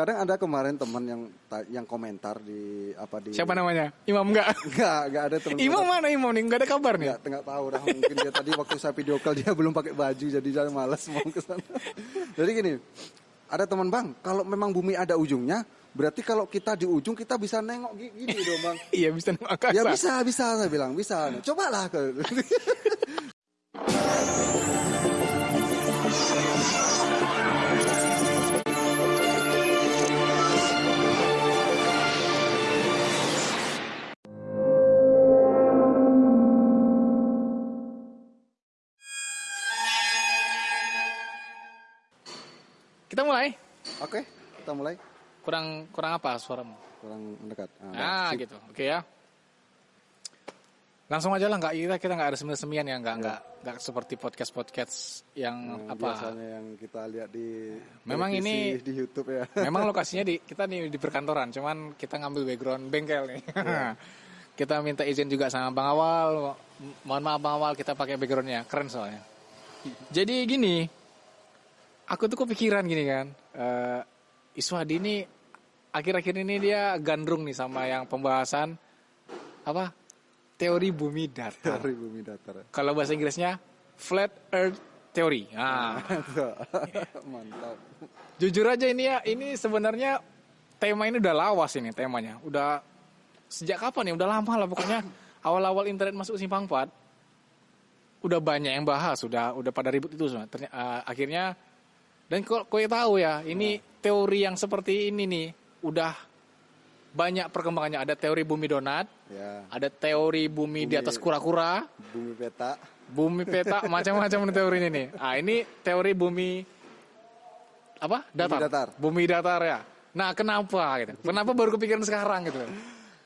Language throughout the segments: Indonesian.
kadang ada kemarin teman yang yang komentar di apa di Siapa namanya? Imam enggak? Enggak, enggak ada teman. Imam mana Imam nih? Enggak ada kabar nih. Enggak, enggak tahu dah mungkin dia tadi waktu saya video call dia belum pakai baju jadi saya malas mau ke sana. jadi gini, ada teman Bang, kalau memang bumi ada ujungnya, berarti kalau kita di ujung kita bisa nengok gini dong Bang. iya, bisa nengok. Ya bisa, bisa saya bilang, bisa. Cobalah. mulai. Kurang kurang apa suaramu? Kurang mendekat. Nah, gitu. Oke ya. Langsung aja lah nggak kita kita nggak ada semian-semian ya nggak nggak nggak seperti podcast podcast yang Yang apa Biasanya yang kita lihat di Memang ini- di YouTube ya. Memang lokasinya di kita nih di perkantoran, cuman kita ngambil background bengkel nih. kita minta izin juga sama Bang Awal. Mohon maaf Bang Awal, kita pakai backgroundnya, keren soalnya. Jadi gini, aku tuh kepikiran gini kan, eh Iswadi ini akhir-akhir ini dia gandrung nih sama yang pembahasan apa teori bumi datar. Bumi datar. Kalau bahasa Inggrisnya flat Earth theory. Nah, Mantap. Jujur aja ini ya, ini sebenarnya tema ini udah lawas ini temanya. Udah sejak kapan ya? Udah lama lah pokoknya. Awal-awal internet masuk simpang 4 udah banyak yang bahas, udah udah pada ribut itu semua. Ternyata, eh, akhirnya dan kok kau tahu ya, ini teori yang seperti ini nih udah banyak perkembangannya. Ada teori bumi donat, Ya, ada teori bumi, di Bumi- atas kura-kura, bumi peta. bumi peta, macam-macam teori ini nih. Ah, ini teori bumi apa? Datar. Bumi datar. Bumi datar ya. Nah, kenapa gitu? Kenapa baru kepikiran sekarang gitu?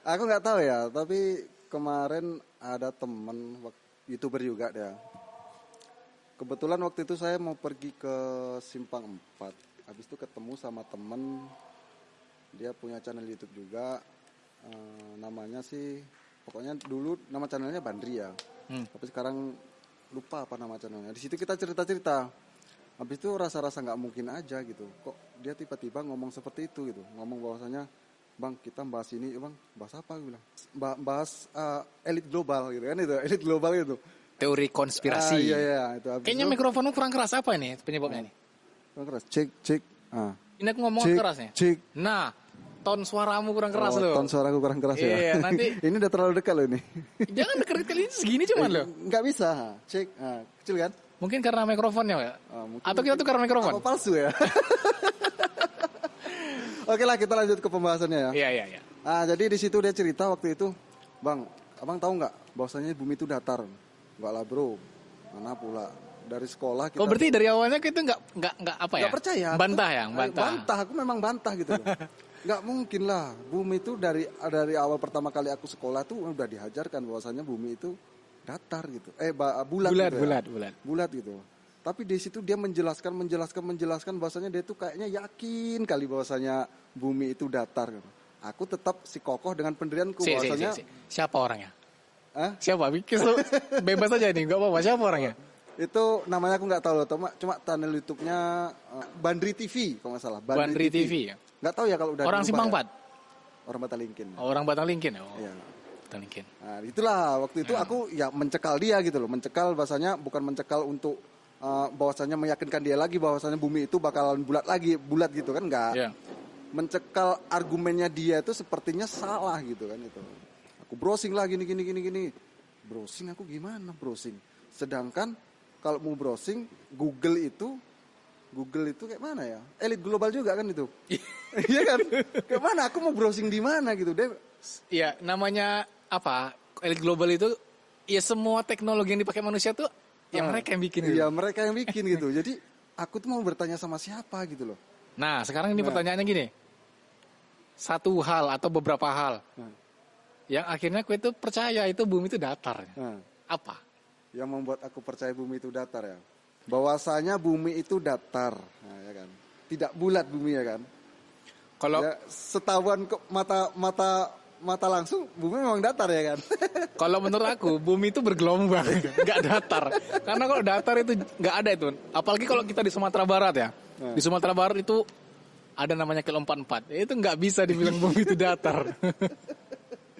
Aku nggak tahu ya, tapi kemarin ada temen youtuber juga dia. Kebetulan waktu itu saya mau pergi ke Simpang 4. Habis itu ketemu sama temen, dia punya channel YouTube juga. Eh, namanya sih, pokoknya dulu nama channelnya Bandri ya. Hmm. Tapi sekarang lupa apa nama channelnya. Di situ kita cerita-cerita. Habis itu rasa-rasa nggak mungkin aja gitu. Kok dia tiba-tiba ngomong seperti itu gitu. Ngomong bahwasanya, bang kita bahas ini, bang bahas apa? Gue bilang, "Ba- bahas eh, elit global gitu kan itu, elit global gitu. Teori Ah, konspirasi. iya iya itu. Habis Kayaknya itu, mikrofonmu kurang keras apa ini penyebabnya ini? kurang keras. Cek cek. Ah. Ini aku ngomong Cek, keras nih. cek. Nah, ton suaramu kurang keras Oh, loh. Ton suaraku kurang keras ya. Iya, nanti- ini udah terlalu dekat loh ini. Jangan deket kali ini segini cuman loh. Nggak bisa. Cek. Ah, kecil kan? Mungkin karena mikrofonnya ya. Ah, mungkin- Atau kita tuh karena mikrofon. Apa palsu ya? Oke lah kita lanjut ke pembahasannya ya. Iya, iya, iya. Ah, jadi di situ dia cerita waktu itu, bang, abang tahu nggak bahwasanya bumi itu datar? Nggak lah bro, mana pula dari sekolah kita. Oh berarti dari awalnya kita nggak nggak nggak apa ya? nggak percaya? Bantah Aku- ya, bantah. Bantah, aku memang bantah gitu. Nggak mungkin lah, bumi itu dari dari awal pertama kali aku sekolah tuh udah dihajarkan bahwasanya bumi itu datar gitu. Eh bulat, Bulat, gitu ya. bulat, bulat. Bulat gitu. Tapi di situ dia menjelaskan, menjelaskan, menjelaskan bahwasanya dia tuh kayaknya yakin kali bahwasanya bumi itu datar. Gitu. Aku tetap si kokoh dengan pendirianku Si, si, si, bahwasanya si. Siapa orangnya? Hah? Siapa? Bebas aja nih, nggak apa-apa. Siapa orangnya? Itu namanya aku nggak tahu loh, cuma cuma channel YouTube-nya eh, Bandri TV kalau nggak salah. Bandri TV ya? Nggak tahu ya kalau udah Orang Simpang ya. 4? Orang Batalingkin. Oh, orang Batang Linkin ya? Oh, Iya. Batang Linkin. Nah, itulah waktu itu aku ya mencekal dia gitu loh, mencekal bahasanya bukan mencekal untuk eh, bahwasanya meyakinkan dia lagi bahwasanya bumi itu bakalan bulat lagi, bulat gitu kan enggak. Iya. Mencekal argumennya dia itu sepertinya salah gitu kan itu. Aku browsing lah gini gini gini gini. Browsing aku gimana browsing? Sedangkan kalau mau browsing Google itu Google itu kayak mana ya? Elit global juga kan itu. Iya kan? Kayak mana? Aku mau browsing di mana gitu. Dia Iya, namanya apa? Elit global itu ya semua teknologi yang dipakai manusia tuh ya Ah, mereka yang bikin. gitu. Iya, mereka yang bikin gitu. Jadi aku tuh mau bertanya sama siapa gitu loh. Nah, sekarang ini Nah. pertanyaannya gini. Satu hal atau beberapa hal Nah, yang akhirnya kue itu percaya itu bumi itu datar. nah, Apa? Yang membuat aku percaya bumi itu datar ya. Bahwasanya bumi itu datar, nah, ya kan. Tidak bulat bumi ya kan. Kalau Ya, setahuan ke mata mata mata langsung bumi memang datar ya kan. Kalau menurut aku bumi itu bergelombang, nggak datar. Karena kalau datar itu nggak ada itu. Apalagi kalau kita di Sumatera Barat ya. Hmm. Di Sumatera Barat itu ada namanya kilo 44. Itu nggak bisa dibilang bumi itu datar.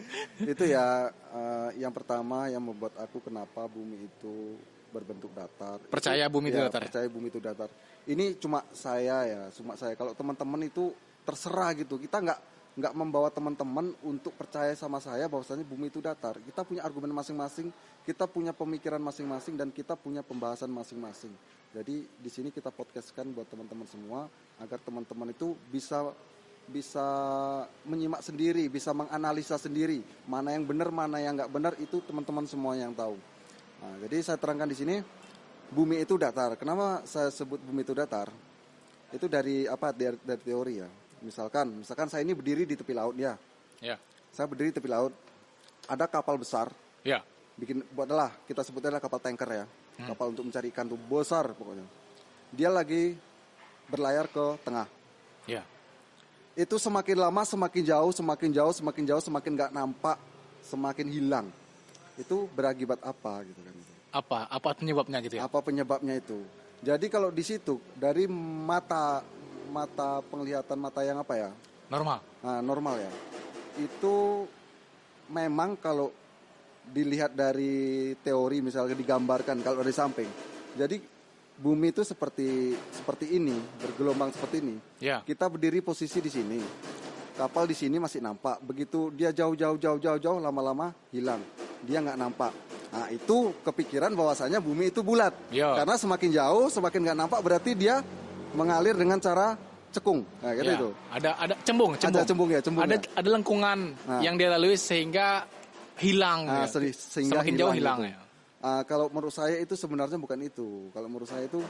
itu ya eh, yang pertama yang membuat aku kenapa bumi itu berbentuk datar. Percaya bumi itu Ya, datar ya? Percaya bumi itu datar. Ini cuma saya ya, cuma saya. Kalau teman-teman itu terserah gitu. Kita nggak nggak membawa teman-teman untuk percaya sama saya bahwasanya bumi itu datar. Kita punya argumen masing-masing, kita punya pemikiran masing-masing dan kita punya pembahasan masing-masing. Jadi di sini kita podcastkan buat teman-teman semua agar teman-teman itu bisa bisa menyimak sendiri, bisa menganalisa sendiri mana yang benar, mana yang nggak benar itu teman-teman semua yang tahu. Nah, jadi saya terangkan di sini bumi itu datar. Kenapa saya sebut bumi itu datar? Itu dari apa? Dari, dari teori ya. Misalkan, misalkan saya ini berdiri di tepi laut ya. ya. Saya berdiri di tepi laut. Ada kapal besar, Ya. bikin buatlah kita sebutnya adalah kapal tanker ya. Kapal untuk mencari ikan tuh besar pokoknya. Dia lagi berlayar ke tengah. Ya. Itu semakin lama semakin jauh, semakin jauh, semakin jauh, semakin nggak nampak, semakin hilang. Itu berakibat apa gitu kan? Apa? Apa penyebabnya gitu ya? apa penyebabnya itu. Jadi kalau di situ dari mata mata penglihatan mata yang apa ya? Normal. Nah, normal ya. Itu memang kalau dilihat dari teori misalnya digambarkan kalau dari samping. Jadi bumi itu seperti seperti ini, bergelombang seperti ini. Ya. Kita berdiri posisi di sini. Kapal di sini masih nampak. Begitu dia jauh-jauh jauh-jauh jauh lama-lama hilang. Dia nggak nampak. Nah, itu kepikiran bahwasanya bumi itu bulat. Ya. Karena semakin jauh, semakin nggak nampak berarti dia mengalir dengan cara cekung. Nah, gitu Ya. itu. Ada ada cembung, cembung. Ada cembung ya, cembung Ada ya. ada lengkungan Nah. yang dia lalui sehingga hilang. Nah, ya. sehingga Semakin jauh hilang gitu. ya. Ah, kalau menurut saya itu sebenarnya bukan itu. Kalau menurut saya itu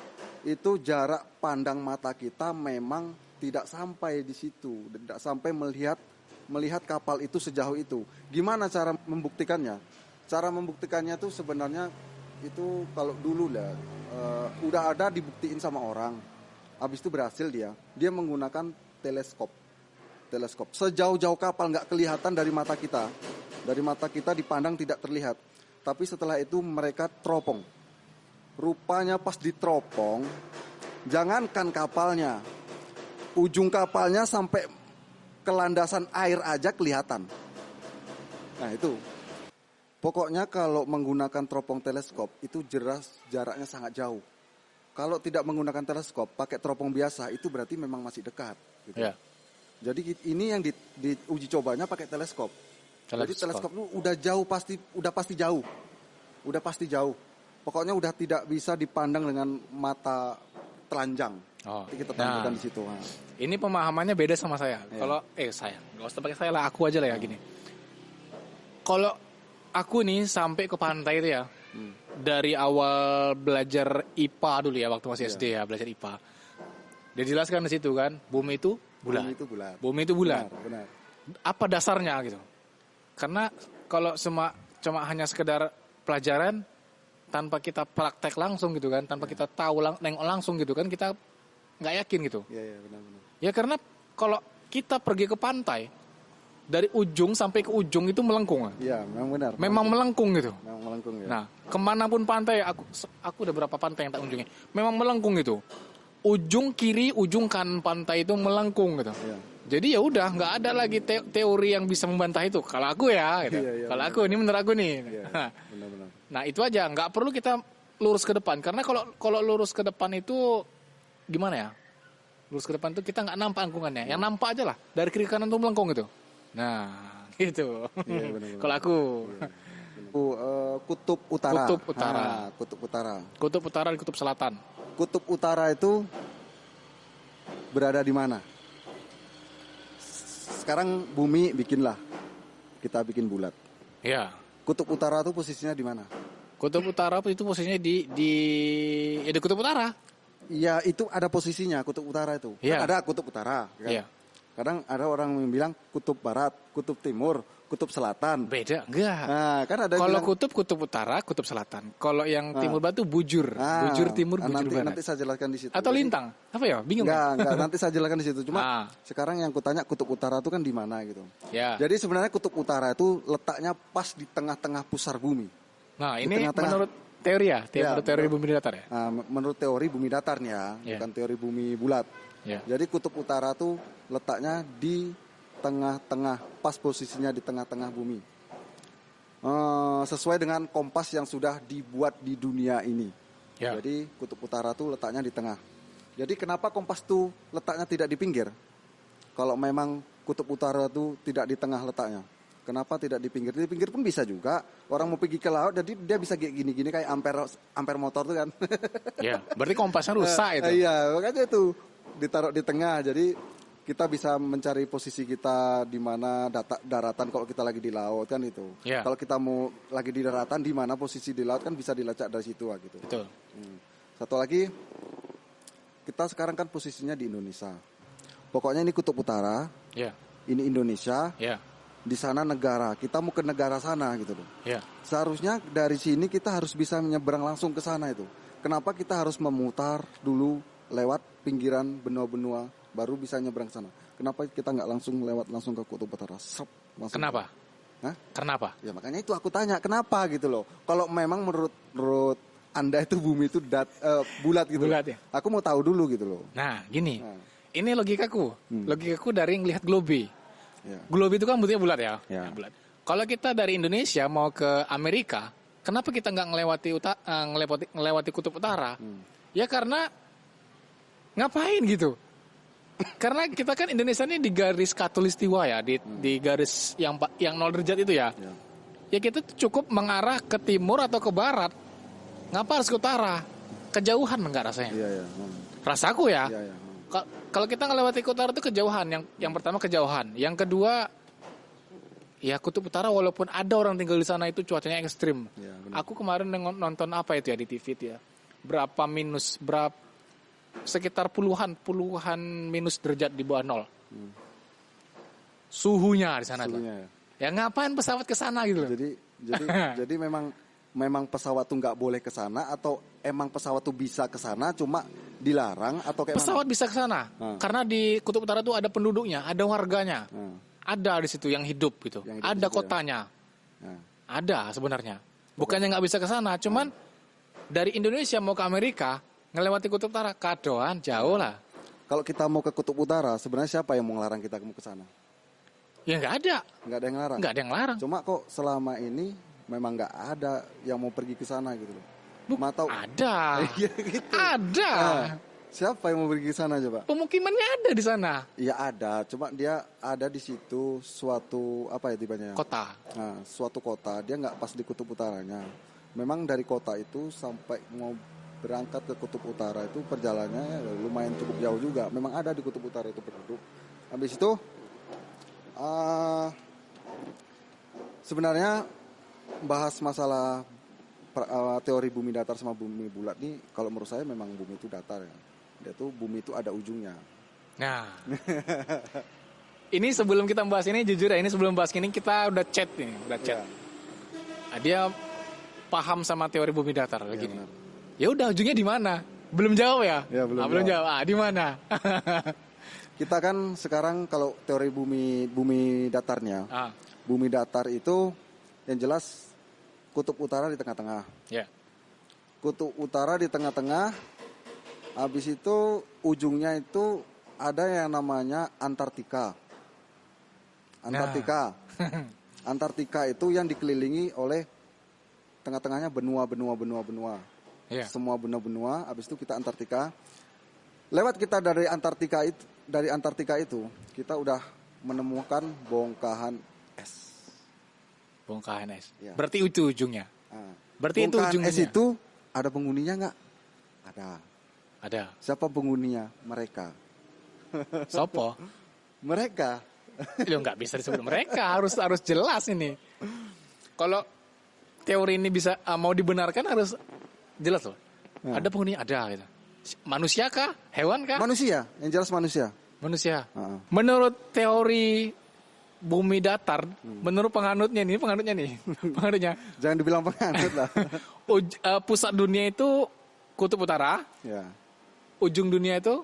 itu jarak pandang mata kita memang tidak sampai di situ, tidak sampai melihat melihat kapal itu sejauh itu. Gimana cara membuktikannya? Cara membuktikannya tuh sebenarnya itu kalau dulu lah eh, udah ada dibuktiin sama orang. Habis itu berhasil dia. Dia menggunakan teleskop. Teleskop. Sejauh-jauh kapal nggak kelihatan dari mata kita. Dari mata kita dipandang tidak terlihat. Tapi setelah itu mereka teropong. Rupanya pas diteropong, jangankan kapalnya, ujung kapalnya sampai ke landasan air aja kelihatan. Nah itu. Pokoknya kalau menggunakan teropong teleskop itu jelas jaraknya sangat jauh. Kalau tidak menggunakan teleskop, pakai teropong biasa itu berarti memang masih dekat. Gitu. Ya. Jadi ini yang di, di uji cobanya pakai teleskop. Jadi Teleskop. teleskop itu udah jauh pasti udah pasti jauh. Udah pasti jauh. Pokoknya udah tidak bisa dipandang dengan mata telanjang. Oh. Jadi kita Nah. tampilkan di situ. Nah. Ini pemahamannya beda sama saya. Iya. Kalau eh saya, nggak usah pakai saya lah, aku aja lah ya gini. Kalau aku nih sampai ke pantai itu ya, Hmm. dari awal belajar IPA dulu ya waktu masih Iya. SD ya belajar IPA. Dia jelaskan di situ kan, bumi itu bulat. Bumi itu bulat. Bumi itu bulat. Benar, benar. Apa dasarnya gitu? Karena kalau cuma cuma hanya sekedar pelajaran tanpa kita praktek langsung gitu kan, tanpa kita tahu lang nengok langsung gitu kan, kita nggak yakin gitu. Iya, iya, benar, benar. Ya karena kalau kita pergi ke pantai dari ujung sampai ke ujung itu melengkung. Iya, memang benar. Memang melengkung gitu. memang melengkung ya. Nah, ke mana pun pantai aku aku udah berapa pantai yang tak kunjungi, memang melengkung gitu. Ujung kiri, ujung kanan pantai itu melengkung gitu. Iya. Jadi ya udah nggak ada lagi te- teori yang bisa membantah itu. Kalau aku ya, gitu. Iya, iya, Kalau aku ini menurut aku nih. Iya, benar, benar. Nah itu aja, nggak perlu kita lurus ke depan. Karena kalau kalau lurus ke depan itu gimana ya? Lurus ke depan itu kita nggak nampak angkungannya. Yang nampak aja lah dari kiri kanan tuh melengkung gitu. Nah gitu. Iya, kalau aku Itu, eh, kutub utara. Kutub utara. Ah, kutub utara. kutub utara dan kutub selatan. Kutub utara itu berada di mana? Sekarang bumi bikinlah. Kita bikin bulat. Ya. Kutub utara itu posisinya di mana? Kutub utara itu posisinya di di ya di kutub utara. Iya, itu ada posisinya kutub utara itu. Kan Iya. ada kutub utara. kan? Iya. Kadang ada orang yang bilang kutub barat, kutub timur, kutub selatan. Beda enggak? Nah, kan ada Kalau bilang, kutub kutub utara, kutub selatan. Kalau yang timur barat tuh bujur, Ah, bujur timur, ah, bujur nanti, barat. Nanti saya jelaskan di situ. Atau lintang? Apa ya? Bingung. Enggak, enggak, nanti saya jelaskan di situ. Cuma Ah. sekarang yang kutanya kutub utara itu kan di mana gitu. Ya. Jadi sebenarnya kutub utara itu letaknya pas di tengah-tengah pusar bumi. Nah, di ini tengah-tengah. menurut teori ya, teori, Ya, menurut teori bumi datar ya. Nah, menurut teori bumi datar nih ya, bukan teori bumi bulat. Ya. Jadi kutub utara tuh letaknya di tengah-tengah, pas posisinya di tengah-tengah bumi. Eh, sesuai dengan kompas yang sudah dibuat di dunia ini. Ya. Jadi kutub utara tuh letaknya di tengah. Jadi kenapa kompas tuh letaknya tidak di pinggir? Kalau memang kutub utara tuh tidak di tengah letaknya. Kenapa tidak di pinggir? Di pinggir pun bisa juga. Orang mau pergi ke laut, jadi dia bisa kayak gini-gini kayak ampere ampere motor tuh kan. Ya, berarti kompasnya rusak itu. Iya, makanya itu ditaruh di tengah. Jadi kita bisa mencari posisi kita di mana data, daratan kalau kita lagi di laut kan itu. Iya. Kalau kita mau lagi di daratan di mana posisi di laut kan bisa dilacak dari situ ah, gitu. Betul. Hmm. Satu lagi kita sekarang kan posisinya di Indonesia. Pokoknya ini kutub utara, Ya. ini Indonesia, Ya. di sana negara. Kita mau ke negara sana gitu loh. Ya. Seharusnya dari sini kita harus bisa menyeberang langsung ke sana itu. Kenapa kita harus memutar dulu lewat pinggiran benua-benua baru bisa nyebrang ke sana? Kenapa kita nggak langsung lewat langsung ke kutub utara? Sep, langsung. Kenapa? Hah? Kenapa? Ya makanya itu aku tanya kenapa gitu loh. Kalau memang menurut menurut anda itu bumi itu dat, eh, bulat gitu. Bulat ya? Aku mau tahu dulu gitu loh. Nah, gini. Nah. Ini logikaku. Logikaku dari ngelihat globe. Ya. Globe itu kan bentuknya bulat ya? Ya. Bulat. Kalau kita dari Indonesia mau ke Amerika, kenapa kita nggak ngelewati uta, eh, ngelewati ngelewati kutub utara? Ya karena ngapain gitu? Karena kita kan Indonesia ini di garis katulistiwa ya, di, di garis yang yang nol derajat itu ya. Ya. Ya kita tuh cukup mengarah ke timur atau ke barat. Ngapa harus ke utara? Kejauhan enggak rasanya? Iya ya. Hmm. Rasaku ya. Iya ya. Hmm. Ka- Kalau kita ngelewati ke utara itu kejauhan. Yang yang pertama kejauhan. Yang kedua ya kutub utara walaupun ada orang tinggal di sana itu cuacanya ekstrim. Iya, benar. Aku kemarin nonton apa itu ya di TV itu ya. Berapa minus berapa sekitar puluhan puluhan minus derajat di bawah nol. Suhunya di sana tuh. Suhunya ya. Ya ngapain pesawat ke sana gitu loh. Jadi jadi jadi memang memang pesawat tuh nggak boleh ke sana atau emang pesawat tuh bisa ke sana cuma dilarang atau kayak Pesawat bisa ke sana Hmm. karena di kutub utara tuh ada penduduknya, ada warganya. mana? Nah, Ada di situ yang hidup gitu. Yang hidup ada ya. kotanya. nah. Ada sebenarnya. Bukannya nggak bisa ke sana, cuman dari Indonesia mau ke Amerika ngelewati kutub utara kadoan jauh lah. Kalau kita mau ke kutub utara, sebenarnya siapa yang mau ngelarang kita ke sana? Ya nggak ada, Nggak ada yang ngelarang. nggak ada yang larang. Cuma kok selama ini memang nggak ada yang mau pergi ke sana gitu loh. Matau Ada, Iya gitu. ada. Nah, siapa yang mau pergi ke sana coba? Pemukimannya ada di sana. Iya ada, cuma dia ada di situ suatu apa ya tipenya? Kota. Nah, suatu kota dia nggak pas di kutub utaranya. Memang dari kota itu sampai mau berangkat ke kutub utara itu perjalanannya ya lumayan cukup jauh juga. Memang ada di kutub utara itu penduduk. Habis itu ah, sebenarnya bahas masalah pra- ah, teori bumi datar sama bumi bulat nih kalau menurut saya memang bumi itu datar ya. Dia tuh bumi itu ada ujungnya. Nah, ini sebelum kita bahas ini jujur ya, ini sebelum bahas ini kita udah chat nih, udah chat. Ya, Nah, dia paham sama teori bumi datar ya, gini. benar. Ya udah ujungnya di mana? Belum jawab ya? Ya, belum Ah, belum jawab. jawab. Ah, di mana? Kita kan sekarang kalau teori bumi bumi datarnya, ah, bumi datar itu yang jelas kutub utara di tengah-tengah. ya. Kutub utara di tengah-tengah. Habis itu ujungnya itu ada yang namanya Antartika. Antartika. Antartika itu yang dikelilingi oleh tengah-tengahnya benua-benua benua-benua. Ya. Semua benua-benua, habis itu kita Antartika. Lewat kita dari Antartika itu, dari Antartika itu, kita udah menemukan bongkahan es. Bongkahan es. Ya. Berarti itu ujungnya. Nah, Berarti itu bongkahan ujungnya. es itu ada penghuninya nggak? Ada. Ada. Siapa penghuninya? Mereka. Sopo? Mereka. Lo nggak bisa disebut mereka. Harus harus jelas ini. Kalau teori ini bisa ah, mau dibenarkan harus jelas loh. Ya. Ada penghuni ada gitu. Manusia kah? Hewan kah? Manusia, yang jelas manusia. Manusia. Heeh. Menurut teori bumi datar, menurut penganutnya nih, penganutnya nih, penganutnya, Jangan dibilang penganut lah. uj- eh, pusat dunia itu kutub utara, ya, ujung dunia itu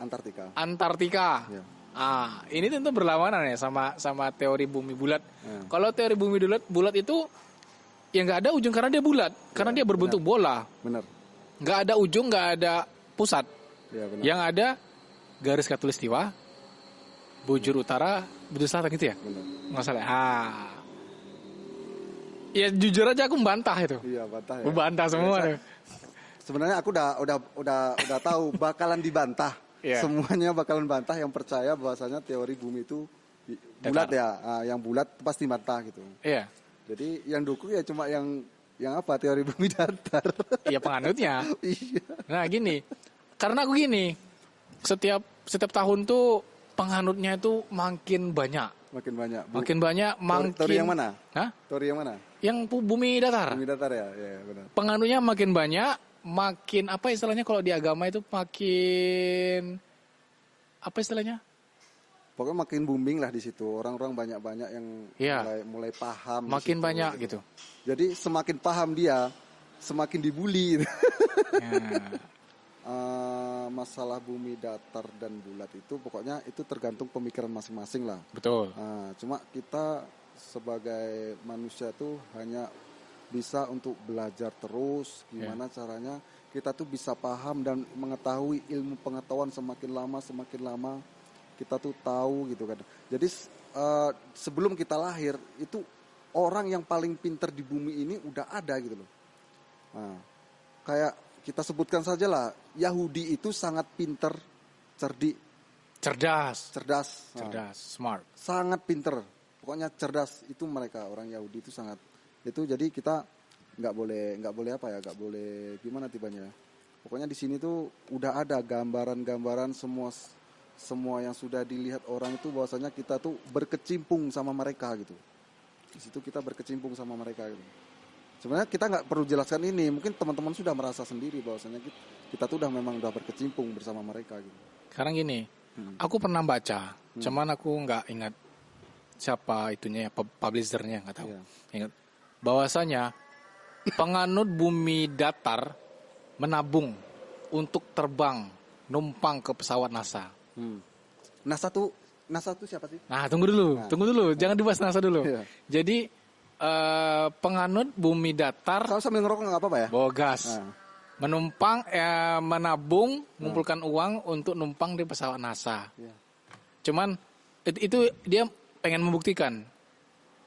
Antartika. Antartika. Ya. Ah, ini tentu berlawanan ya sama sama teori bumi bulat. Ya. Kalau teori bumi bulat bulat itu ya nggak ada ujung karena dia bulat, karena dia berbentuk bola. Benar. Nggak ada ujung, nggak ada pusat. Ya, benar. Yang ada garis katulistiwa, bujur utara, bujur selatan gitu ya? Benar. Nggak salah. Ah. Ya jujur aja aku membantah itu. Iya, bantah ya. Membantah semua. Biasa. tuh. Sebenarnya aku udah udah udah udah tahu bakalan dibantah. Iya. Semuanya bakalan bantah yang percaya bahwasanya teori bumi itu bulat Datar. ya. Ah, yang bulat pasti bantah gitu. Iya. Jadi yang dukung ya cuma yang yang apa teori bumi datar. Iya penganutnya. iya. Nah gini, karena aku gini, setiap setiap tahun tuh penganutnya itu makin banyak, Makin banyak. Bu- makin banyak, makin. teori yang mana? Hah? Teori yang mana? Yang bumi datar. Bumi datar ya, ya benar. Penganutnya makin banyak, makin apa istilahnya kalau di agama itu makin apa istilahnya? Pokoknya makin booming lah di situ. Orang-orang banyak-banyak yang Iya. mulai mulai paham. Makin situ, banyak gitu. Jadi semakin paham dia, semakin dibully. Ya. Eh, masalah bumi datar dan bulat itu pokoknya itu tergantung pemikiran masing-masing lah. Betul. Nah, cuma kita sebagai manusia tuh hanya bisa untuk belajar terus gimana caranya kita tuh bisa paham dan mengetahui ilmu pengetahuan semakin lama semakin lama kita tuh tahu gitu kan. Jadi eh, sebelum kita lahir itu orang yang paling pinter di bumi ini udah ada gitu loh. Nah, kayak kita sebutkan saja lah Yahudi itu sangat pinter, cerdik, Cerdas. cerdas. Nah, Cerdas. Smart. sangat pinter pokoknya cerdas itu mereka orang Yahudi itu sangat itu jadi kita nggak boleh nggak boleh apa ya nggak boleh gimana tibanya pokoknya di sini tuh udah ada gambaran-gambaran semua semua yang sudah dilihat orang itu bahwasanya kita tuh berkecimpung sama mereka gitu di situ kita berkecimpung sama mereka gitu sebenarnya kita nggak perlu jelaskan ini mungkin teman-teman sudah merasa sendiri bahwasanya kita, kita tuh udah memang udah berkecimpung bersama mereka gitu Sekarang gini, Hmm. aku pernah baca, cuman aku nggak ingat siapa itunya ya, pub- publishernya nggak tahu. Iya. Ingat bahwasanya penganut bumi datar menabung untuk terbang numpang ke pesawat NASA. Hmm. Nah satu NASA tuh siapa sih Nah, tunggu dulu, tunggu dulu, jangan dibahas NASA dulu. Iya. Jadi eh, penganut bumi datar Kalau sambil ngerokok nggak apa-apa ya? bogas. Nah, Menumpang eh, menabung, mengumpulkan uang untuk numpang di pesawat NASA. iya. Cuman it- itu dia pengen membuktikan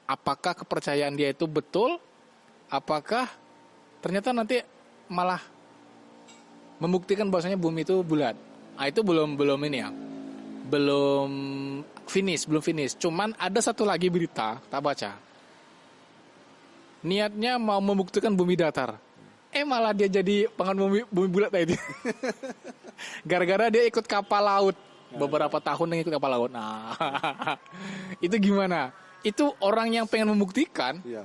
apakah kepercayaan dia itu betul, apakah ternyata nanti malah membuktikan bahwasanya bumi itu bulat. Ah itu belum belum ini ya. Belum finish, belum finish. Cuman ada satu lagi berita, tak baca. Niatnya mau membuktikan bumi datar. Eh malah dia jadi pengen bumi, bumi bulat tadi. Gara-gara dia ikut kapal laut beberapa tahun yang ikut kapal laut. Nah, itu gimana? Itu orang yang pengen membuktikan, Iya.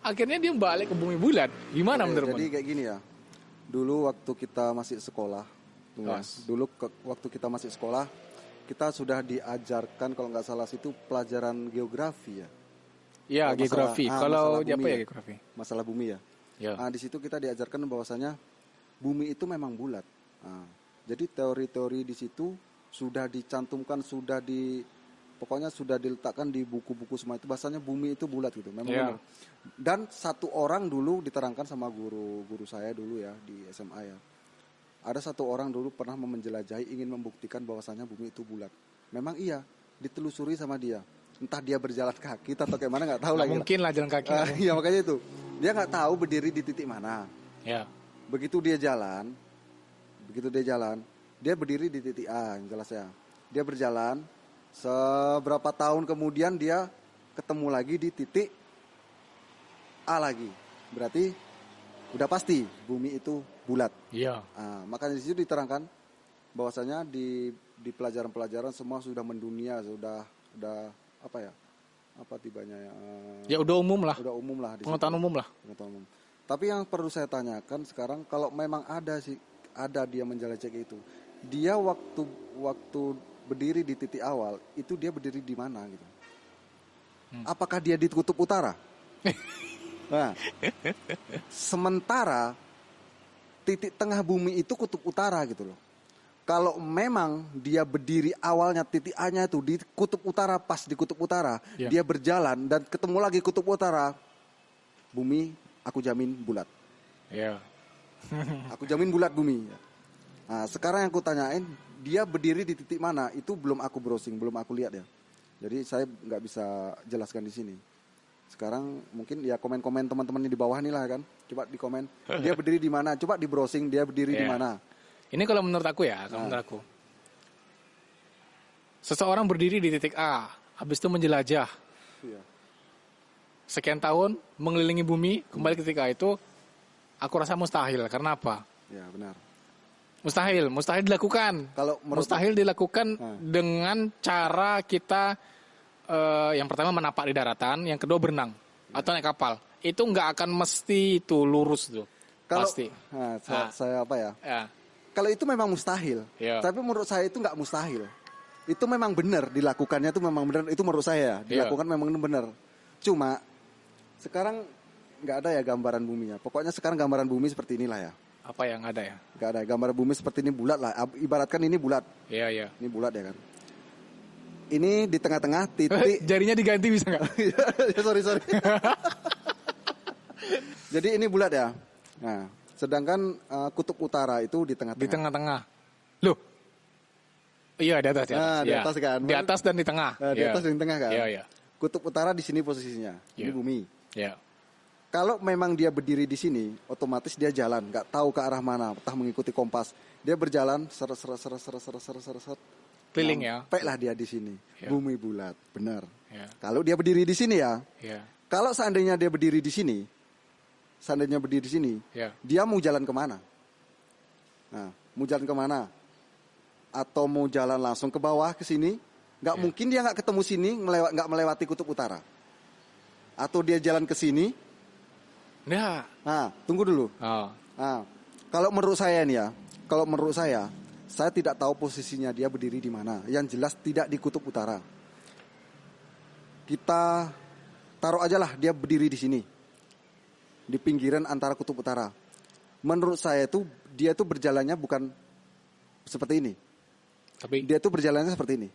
akhirnya dia balik ke bumi bulat. Gimana Oke, menurut Jadi kayak gini ya. Dulu waktu kita masih sekolah, tuh ya, Pas. dulu ke- waktu kita masih sekolah, kita sudah diajarkan kalau nggak salah situ pelajaran geografi ya, Ya, Kalau geografi. masalah- ah, Kalau masalah apa ya ya. geografi? masalah bumi ya. Ya. Nah, di situ kita diajarkan bahwasanya bumi itu memang bulat. Nah, jadi teori-teori di situ sudah dicantumkan, sudah di pokoknya sudah diletakkan di buku-buku semua itu bahasanya bumi itu bulat gitu. Memang Ya. benar. Dan satu orang dulu diterangkan sama guru guru saya dulu ya di SMA ya. Ada satu orang dulu pernah menjelajahi ingin membuktikan bahwasanya bumi itu bulat. Memang iya, ditelusuri sama dia. Entah dia berjalan kaki atau kayak mana nggak tahu Nggak lagi. mungkin lah jalan kaki. Ah, iya makanya itu. Dia nggak tahu berdiri di titik mana. Ya. Begitu dia jalan, begitu dia jalan, dia berdiri di titik A, yang jelas ya. Dia berjalan, seberapa tahun kemudian dia ketemu lagi di titik A lagi. Berarti udah pasti bumi itu bulat. Iya. Ah, makanya di situ diterangkan bahwasanya di di pelajaran-pelajaran semua sudah mendunia, sudah sudah apa ya? Apa tibanya ya? eh, Ya udah umum lah. udah umum lah di situ. Pengetahuan umum lah. Pengetahuan umum. Tapi yang perlu saya tanyakan sekarang kalau memang ada sih ada dia menjelajah itu. Dia waktu waktu berdiri di titik awal itu dia berdiri di mana gitu. Hmm. Apakah dia di kutub utara? nah, sementara titik tengah bumi itu kutub utara gitu loh. Kalau memang dia berdiri awalnya titik A-nya itu di kutub utara pas di kutub utara, Ya. dia berjalan dan ketemu lagi kutub utara, bumi aku jamin bulat. Iya. Aku jamin bulat bumi. Nah, sekarang yang aku tanyain, dia berdiri di titik mana? Itu belum aku browsing, belum aku lihat ya. Jadi saya nggak bisa jelaskan di sini. Sekarang mungkin ya komen-komen teman-teman di bawah nih lah kan. Coba di komen. Dia berdiri di mana? Coba di browsing dia berdiri di Iya. mana. Ini kalau menurut aku ya, kalau Nah. menurut aku. Seseorang berdiri di titik A, habis itu menjelajah Iya. sekian tahun mengelilingi bumi, kembali ke titik A itu aku rasa mustahil. Karena apa? Ya, benar. Mustahil, mustahil dilakukan. Kalau Mustahil dilakukan Nah. dengan cara kita eh, yang pertama menapak di daratan, yang kedua berenang atau naik kapal. Itu nggak akan mesti itu lurus tuh. kalau Pasti. Nah, saya, Nah. saya apa ya? Ya. Kalau itu memang mustahil. Iya. Tapi menurut saya itu nggak mustahil. Itu memang benar dilakukannya itu memang benar. Itu menurut saya Iya. dilakukan memang benar. Cuma sekarang nggak ada ya gambaran buminya. Pokoknya sekarang gambaran bumi seperti inilah ya. Apa yang ada ya? Nggak ada gambaran bumi seperti ini bulat lah. Ibaratkan ini bulat. Iya, iya. Ini bulat ya kan. Ini di tengah-tengah titik. Jarinya diganti bisa nggak? ya, sorry sorry. Jadi ini bulat ya. Nah, sedangkan eh, kutub utara itu di tengah-tengah. Di tengah-tengah. Loh. Iya, di atas, di atas. Nah, di Iya. atas kan. Di atas dan di tengah. Nah, di Iya. atas dan di tengah kan. Iya, iya. Kutub utara di sini posisinya. Ini Iya. bumi. Iya. Kalau memang dia berdiri di sini, otomatis dia jalan, nggak tahu ke arah mana, entah mengikuti kompas. Dia berjalan seret seret seret seret seret seret seret Keliling ya. Sampai lah dia di sini. Iya. Bumi bulat, benar. Iya. Kalau dia berdiri di sini ya, Iya. kalau seandainya dia berdiri di sini, seandainya berdiri di sini, Iya. dia mau jalan ke mana? Nah, mau jalan ke mana? Atau mau jalan langsung ke bawah ke sini? Nggak Iya. mungkin dia nggak ketemu sini, melewat nggak melewati kutub utara. Atau dia jalan ke sini? Nah. Nah, tunggu dulu. Oh. Nah, kalau menurut saya nih ya, kalau menurut saya, saya tidak tahu posisinya dia berdiri di mana. Yang jelas tidak di kutub utara. Kita taruh aja lah dia berdiri di sini, di pinggiran antara kutub utara. Menurut saya itu dia itu berjalannya bukan seperti ini. Tapi Dia itu berjalannya seperti ini.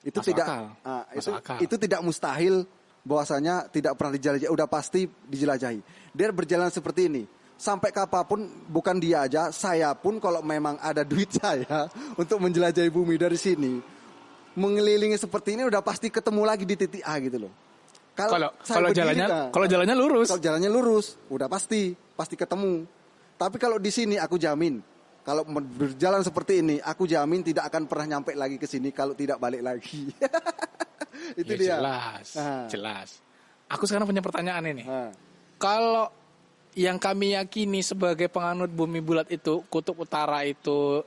Itu tidak, akal. Masuk itu akal. itu tidak mustahil bahwasanya tidak pernah dijelajahi. Udah pasti dijelajahi. Dia berjalan seperti ini. Sampai kapan pun bukan dia aja, saya pun kalau memang ada duit saya untuk menjelajahi bumi dari sini, mengelilingi seperti ini udah pasti ketemu lagi di titik A gitu loh. kalau kalau jalannya nah, kalau jalannya lurus. kalau jalannya lurus, udah pasti, pasti ketemu. Tapi kalau di sini aku jamin, kalau berjalan seperti ini, aku jamin tidak akan pernah nyampe lagi ke sini kalau tidak balik lagi. Itu Ya, dia. jelas, Ah. jelas. Aku sekarang punya pertanyaan ini. Ah, Kalau yang kami yakini sebagai penganut bumi bulat itu kutub utara itu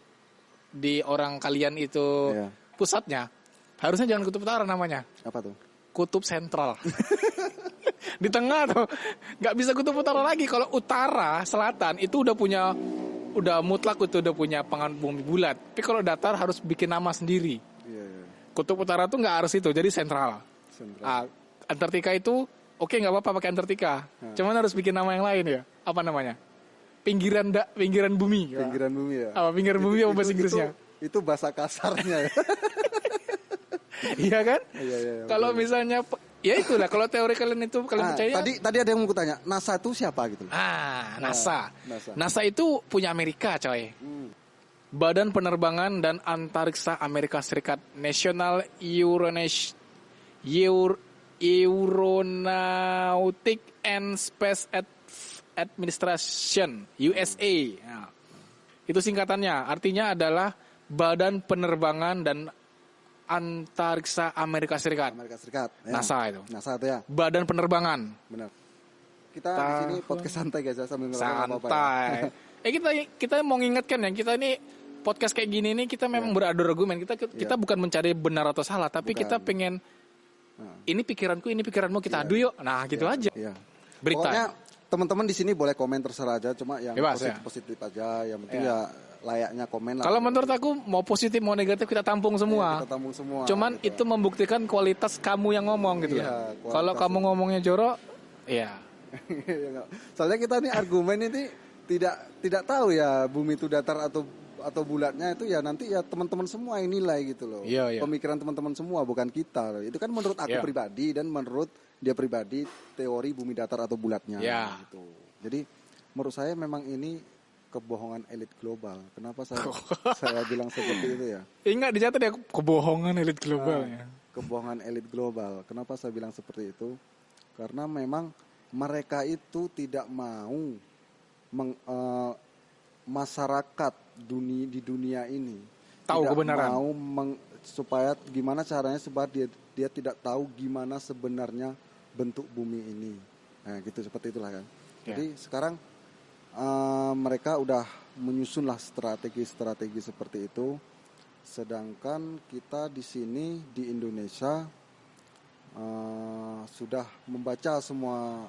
di orang kalian itu Iya. pusatnya, harusnya jangan kutub utara namanya, apa tuh? kutub sentral. di tengah tuh nggak bisa kutub utara lagi. Kalau utara selatan itu udah punya udah mutlak itu udah punya penganut bumi bulat. Tapi kalau datar harus bikin nama sendiri. Iya, iya. Kutub utara tuh nggak harus itu, jadi sentral. Sentral. Ah, Antartika itu oke nggak apa-apa pakai Antartika. Cuman harus bikin nama yang lain ya. Apa namanya? Pinggiran da, pinggiran bumi. Pinggiran bumi ya. Apa pinggiran bumi apa bahasa Inggrisnya? Itu, itu bahasa kasarnya ya. iya kan? Iya, iya, iya, Kalau misalnya ya itulah kalau teori kalian itu kalian Ah, percaya. tadi tadi ada yang mau tanya, NASA itu siapa gitu? Ah, NASA. NASA. NASA itu punya Amerika, coy. Hmm. Badan Penerbangan dan Antariksa Amerika Serikat National Euronas Eur, Aeronautic and Space Ad- Administration USA. Nah, itu singkatannya. Artinya adalah Badan Penerbangan dan Antariksa Amerika Serikat. Amerika Serikat. ya. NASA itu. NASA itu ya, Badan Penerbangan. benar. Kita di sini podcast santai guys ya sambil ngerokok nggak apa-apa ya. santai. eh kita kita mau ngingetkan ya kita ini podcast kayak gini nih kita memang beradu argumen kita kita bukan mencari benar atau salah tapi. Bukan. kita pengen Nah. ini pikiranku ini pikiranmu kita adu yuk nah gitu aja Iya. Berita. Pokoknya teman-teman di sini boleh komen terserah aja, cuma yang Bebas, positif, ya. positif aja, yang penting Iya. ya layaknya komen lah. kalau menurut aku mau positif mau negatif kita tampung semua kita tampung semua. cuman gitu. itu membuktikan kualitas kamu yang ngomong gitu Iya, loh kualitas kalau kamu ngomongnya jorok ya Iya. Soalnya kita nih argumen ini tidak tidak tahu ya bumi itu datar atau atau bulatnya itu ya nanti ya teman-teman semua yang nilai gitu loh. Iya, iya. Pemikiran teman-teman semua bukan kita. Itu kan menurut aku Iya. pribadi dan menurut dia pribadi teori bumi datar atau bulatnya Iya. gitu. Jadi menurut saya memang ini kebohongan elit global. Kenapa saya saya bilang seperti itu ya? Ingat dicatat ya kebohongan elit global ya. Kebohongan elit global. Kenapa saya bilang seperti itu? Karena memang mereka itu tidak mau meng- eh, masyarakat dunia di dunia ini Tahu tidak kebenaran. mau meng- supaya gimana caranya supaya dia dia tidak tahu gimana sebenarnya bentuk bumi ini. Nah, gitu seperti itulah kan. Ya. Jadi sekarang eh, mereka udah menyusunlah strategi-strategi seperti itu. Sedangkan kita di sini di Indonesia eh, sudah membaca semua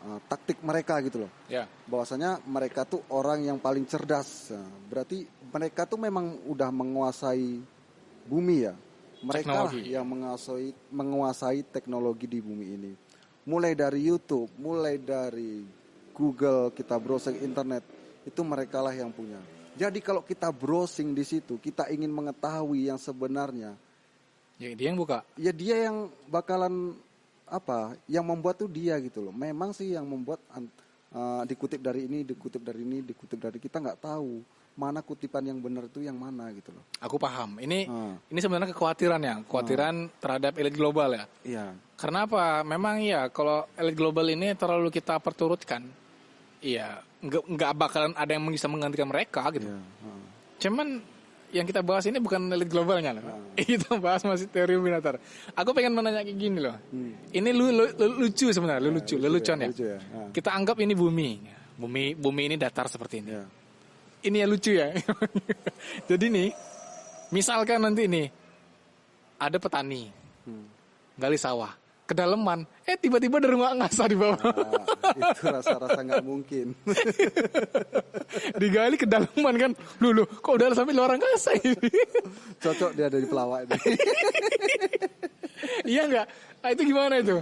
eh, taktik mereka gitu loh. Ya. Bahwasanya mereka tuh orang yang paling cerdas. Nah, berarti mereka tuh memang udah menguasai bumi ya. Mereka lah Teknologi. yang menguasai menguasai teknologi di bumi ini. Mulai dari YouTube, mulai dari Google, kita browsing internet, itu mereka lah yang punya. Jadi kalau kita browsing di situ, kita ingin mengetahui yang sebenarnya, Ya dia yang buka. ya dia yang bakalan apa yang membuat tuh dia gitu loh memang sih yang membuat uh, dikutip dari ini dikutip dari ini dikutip dari kita nggak tahu mana kutipan yang benar itu yang mana gitu loh Aku paham. Ini Ah. ini sebenarnya kekhawatiran ya, kekhawatiran terhadap elit global ya. iya Karena apa? Memang ya kalau elit global ini terlalu kita perturutkan, iya nggak nggak bakalan ada yang bisa menggantikan mereka gitu. iya heeh. Cuman yang kita bahas ini bukan elit globalnya loh. Kita bahas masih teori binatar. Aku pengen menanya kayak gini loh. Ini lu, lu- lu- lucu sebenarnya, lu lucu, lelucon ya. lucu ya Ah, Kita anggap ini bumi. Bumi bumi ini datar seperti ini. iya Ini ya lucu ya. Jadi nih, misalkan nanti nih ada petani Hmm. gali sawah, kedalaman, eh tiba-tiba ada rumah ngasah di bawah. Ah, itu rasa-rasa nggak mungkin Digali kedalaman kan. Lu lu kok udah sampai luar angkasa ini? cocok dia dari pelawak ini iya enggak? Ah, itu gimana itu?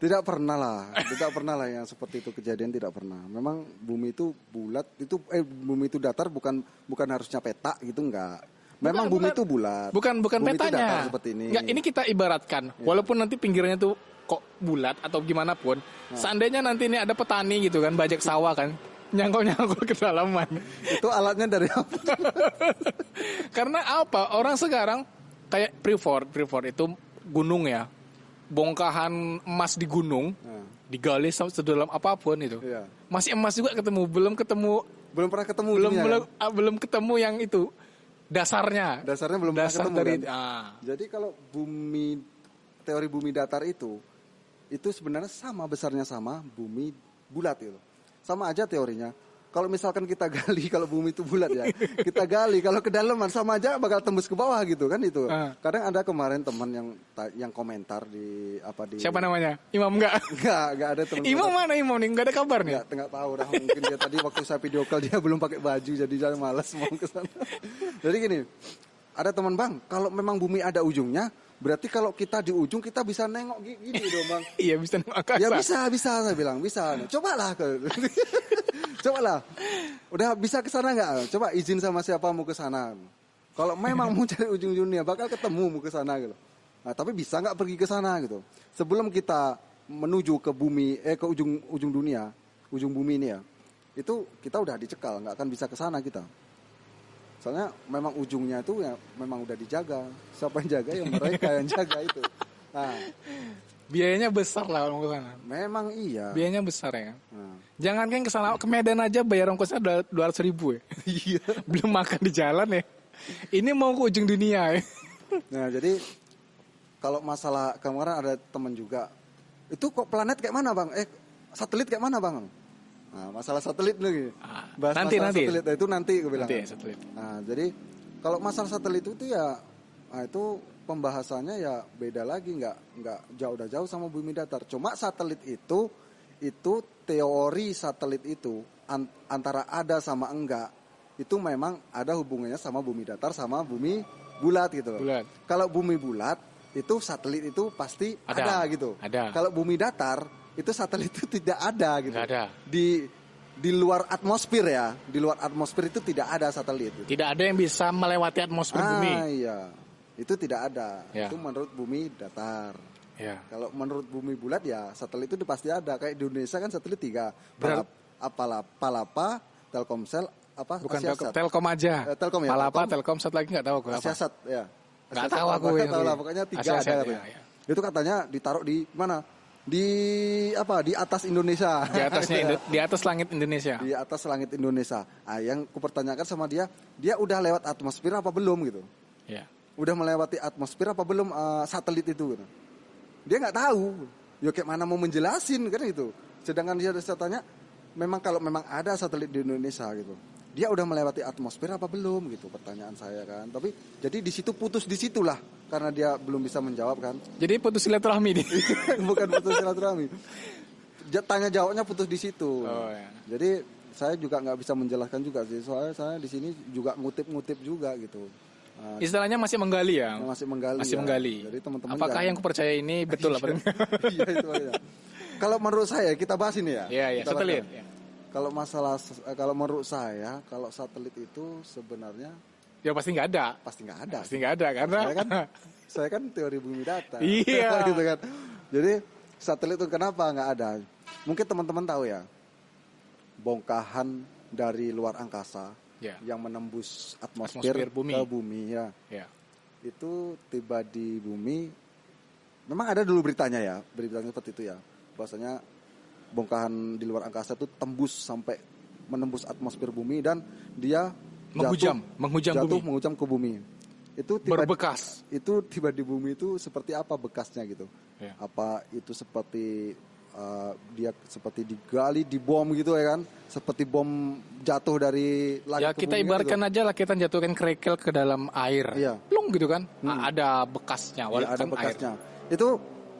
Tidak pernah lah, tidak pernah lah yang seperti itu kejadian tidak pernah. Memang bumi itu bulat, itu eh bumi itu datar bukan bukan harusnya petak gitu enggak. Memang Bukan, bumi bukan. itu bulat. Bukan bukan bumi petanya. seperti ini. Enggak, ini kita ibaratkan. Walaupun nanti pinggirnya tuh kok bulat atau gimana pun, Nah. seandainya nanti ini ada petani gitu kan, bajak sawah kan, nyangkul-nyangkul ke dalaman. Itu alatnya dari apa? Karena apa? Orang sekarang kayak Freeport, Freeport itu gunung ya. Bongkahan emas di gunung, Nah, digali sedalam apa pun itu. iya. Masih emas juga ketemu, belum ketemu Belum pernah ketemu belum ujungnya, belum ah, belum ketemu yang itu dasarnya. Dasarnya belum Dasar ketemu dari kan? ah. Jadi kalau bumi teori bumi datar itu itu sebenarnya sama besarnya sama bumi bulat itu. Sama aja teorinya. Kalau misalkan kita gali kalau bumi itu bulat ya, kita gali kalau kedalaman sama aja bakal tembus ke bawah gitu kan itu. Ah. Kadang ada kemarin teman yang yang komentar di apa di Siapa namanya? Imam enggak? Enggak, enggak ada teman. Imam mana Imam nih? Enggak ada kabar nih. Enggak, enggak tahu dah mungkin dia tadi waktu saya video call dia belum pakai baju jadi saya malas mau ke sana. jadi gini, ada teman Bang, kalau memang bumi ada ujungnya, berarti kalau kita di ujung kita bisa nengok gi- gini dong Bang. Iya bisa nengok angkasa. Ya bisa, bisa saya bilang, bisa. Cobalah ke. Cobalah. Udah bisa ke sana nggak? Coba izin sama siapa mau ke sana. Kalau memang mau cari ujung dunia bakal ketemu mau ke sana gitu. Nah, tapi bisa nggak pergi ke sana gitu. Sebelum kita menuju ke bumi eh ke ujung ujung dunia, ujung bumi ini ya. Itu kita udah dicekal, nggak akan bisa ke sana kita. Soalnya memang ujungnya itu ya memang udah dijaga. Siapa yang jaga ya mereka yang jaga itu. Nah, Biayanya besar lah ke sana. memang iya. Biayanya besar ya. Nah. Jangan kan ke sana ke Medan aja bayar ongkosnya dua ratus ribu ya. Iya. Belum makan di jalan ya. Ini mau ke ujung dunia ya. Nah, jadi kalau masalah kemarin ada teman juga, itu kok planet kayak mana bang? Eh, satelit kayak mana bang? Nah, masalah satelit nih. Ah, Bahas nanti, masalah nanti. satelit Nah, itu nanti gue bilang. Nanti satelit. Nah, jadi kalau masalah satelit itu ya, nah itu pembahasannya ya beda lagi, nggak nggak jauh udah jauh sama bumi datar. Cuma satelit itu itu teori satelit itu an- antara ada sama enggak itu memang ada hubungannya sama bumi datar sama bumi bulat gitu loh. Bulat. Kalau bumi bulat itu satelit itu pasti Ada. ada, gitu. Ada. Kalau bumi datar itu satelit itu tidak ada gitu. Nggak ada. Di di luar atmosfer ya, di luar atmosfer itu tidak ada satelit. gitu. Tidak ada yang bisa melewati atmosfer bumi. Ah iya, itu tidak ada. Ya. Itu menurut bumi datar. Ya. Kalau menurut bumi bulat ya satelit itu pasti ada. Kayak di Indonesia kan satelit tiga. Berat. Palap, apala, palapa, Telkomsel apa Bukan Asiasat. Telkom, Telkom aja. Eh, Telkom ya, Malah apa? Telkom. Telkom satu lagi nggak tahu aku apa. Asiasat ya. Nggak tahu aku nggak tahu lah pokoknya tiga Asiasat, ada ya, ya. Itu katanya ditaruh di mana? Di apa? Di atas Indonesia. Di atasnya Gitu ya. Indo- di atas langit Indonesia. di atas langit Indonesia. Ah, yang kupertanyakan sama dia, dia udah lewat atmosfer apa belum gitu? Ya. Udah melewati atmosfer apa belum eh, satelit itu? Gitu. Dia nggak tahu. Ya kayak mana mau menjelasin kan itu. Sedangkan dia saya tanya, memang kalau memang ada satelit di Indonesia gitu, dia udah melewati atmosfer apa belum gitu? Pertanyaan saya kan. Tapi jadi di situ putus di situlah karena dia belum bisa menjawab kan. Jadi putus silaturahmi nih. Bukan putus silaturahmi. Tanya jawabnya putus di situ. Oh, ya. Jadi saya juga nggak bisa menjelaskan juga sih. Soalnya saya di sini juga ngutip-ngutip juga gitu. Nah, Istilahnya masih menggali ya. masih menggali. Masih ya. menggali. Jadi teman-teman Apakah jangan- yang kupercaya ini betul apa? Iya itu aja. Kalau menurut saya kita bahas ini ya. Iya, iya, bahas satelit. ya. Ya. Kalau masalah eh, kalau menurut saya kalau satelit itu sebenarnya Ya pasti nggak ada. pasti nggak ada. Pasti nggak ada karena Saya kan saya kan teori bumi datar. Iya. gitu kan. Jadi satelit itu kenapa nggak ada? Mungkin teman-teman tahu ya. Bongkahan dari luar angkasa Ya. yang menembus atmosfer, Atmosfer bumi. ke bumi ya. ya. Itu tiba di bumi. Memang ada dulu beritanya ya, beritanya seperti itu ya. Bahwasanya bongkahan di luar angkasa itu tembus sampai menembus atmosfer bumi dan dia Menghujam, jatuh, menghujam jatuh bumi. menghujam ke bumi. Itu tiba Berbekas. itu tiba di bumi itu seperti apa bekasnya gitu? Ya. Apa itu seperti uh, dia seperti digali, dibom gitu ya kan? Seperti bom jatuh dari langit Ya ke kita kan ibaratkan gitu. aja lah kita jatuhkan kerikil ke dalam air. Iya. Plung gitu kan. A- Ada bekasnya Ya, walaupun ada air. bekasnya. Itu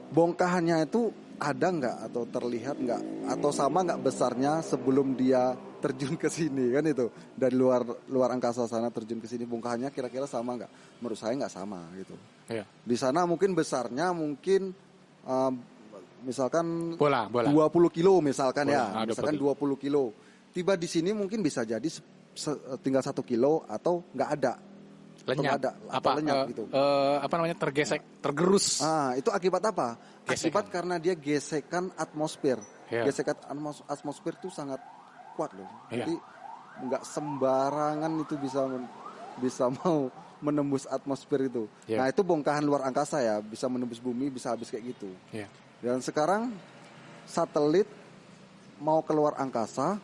bongkahannya itu ada nggak atau terlihat nggak atau sama nggak besarnya sebelum dia terjun ke sini kan itu dari luar luar angkasa sana terjun ke sini bongkahannya kira-kira sama nggak? Menurut saya nggak sama gitu. Iya. Di sana mungkin besarnya mungkin um, misalkan Bola, bola. 20 kilo misalkan Bola, ya, ah, 20 misalkan 20 kilo. Tiba di sini mungkin bisa jadi se- se- tinggal satu kilo atau nggak ada. Lenyap. ada, atau apa lenyap eh, gitu. eh, apa namanya tergesek, tergerus. Ah, itu akibat apa? Gesekan. Akibat karena dia gesekan atmosfer. Iya. Gesekan atmos- atmosfer itu sangat kuat loh. Iya. Jadi nggak sembarangan itu bisa bisa mau menembus atmosfer itu. Iya. Nah, itu bongkahan luar angkasa ya, bisa menembus bumi, bisa habis kayak gitu. Iya. Dan sekarang satelit mau keluar angkasa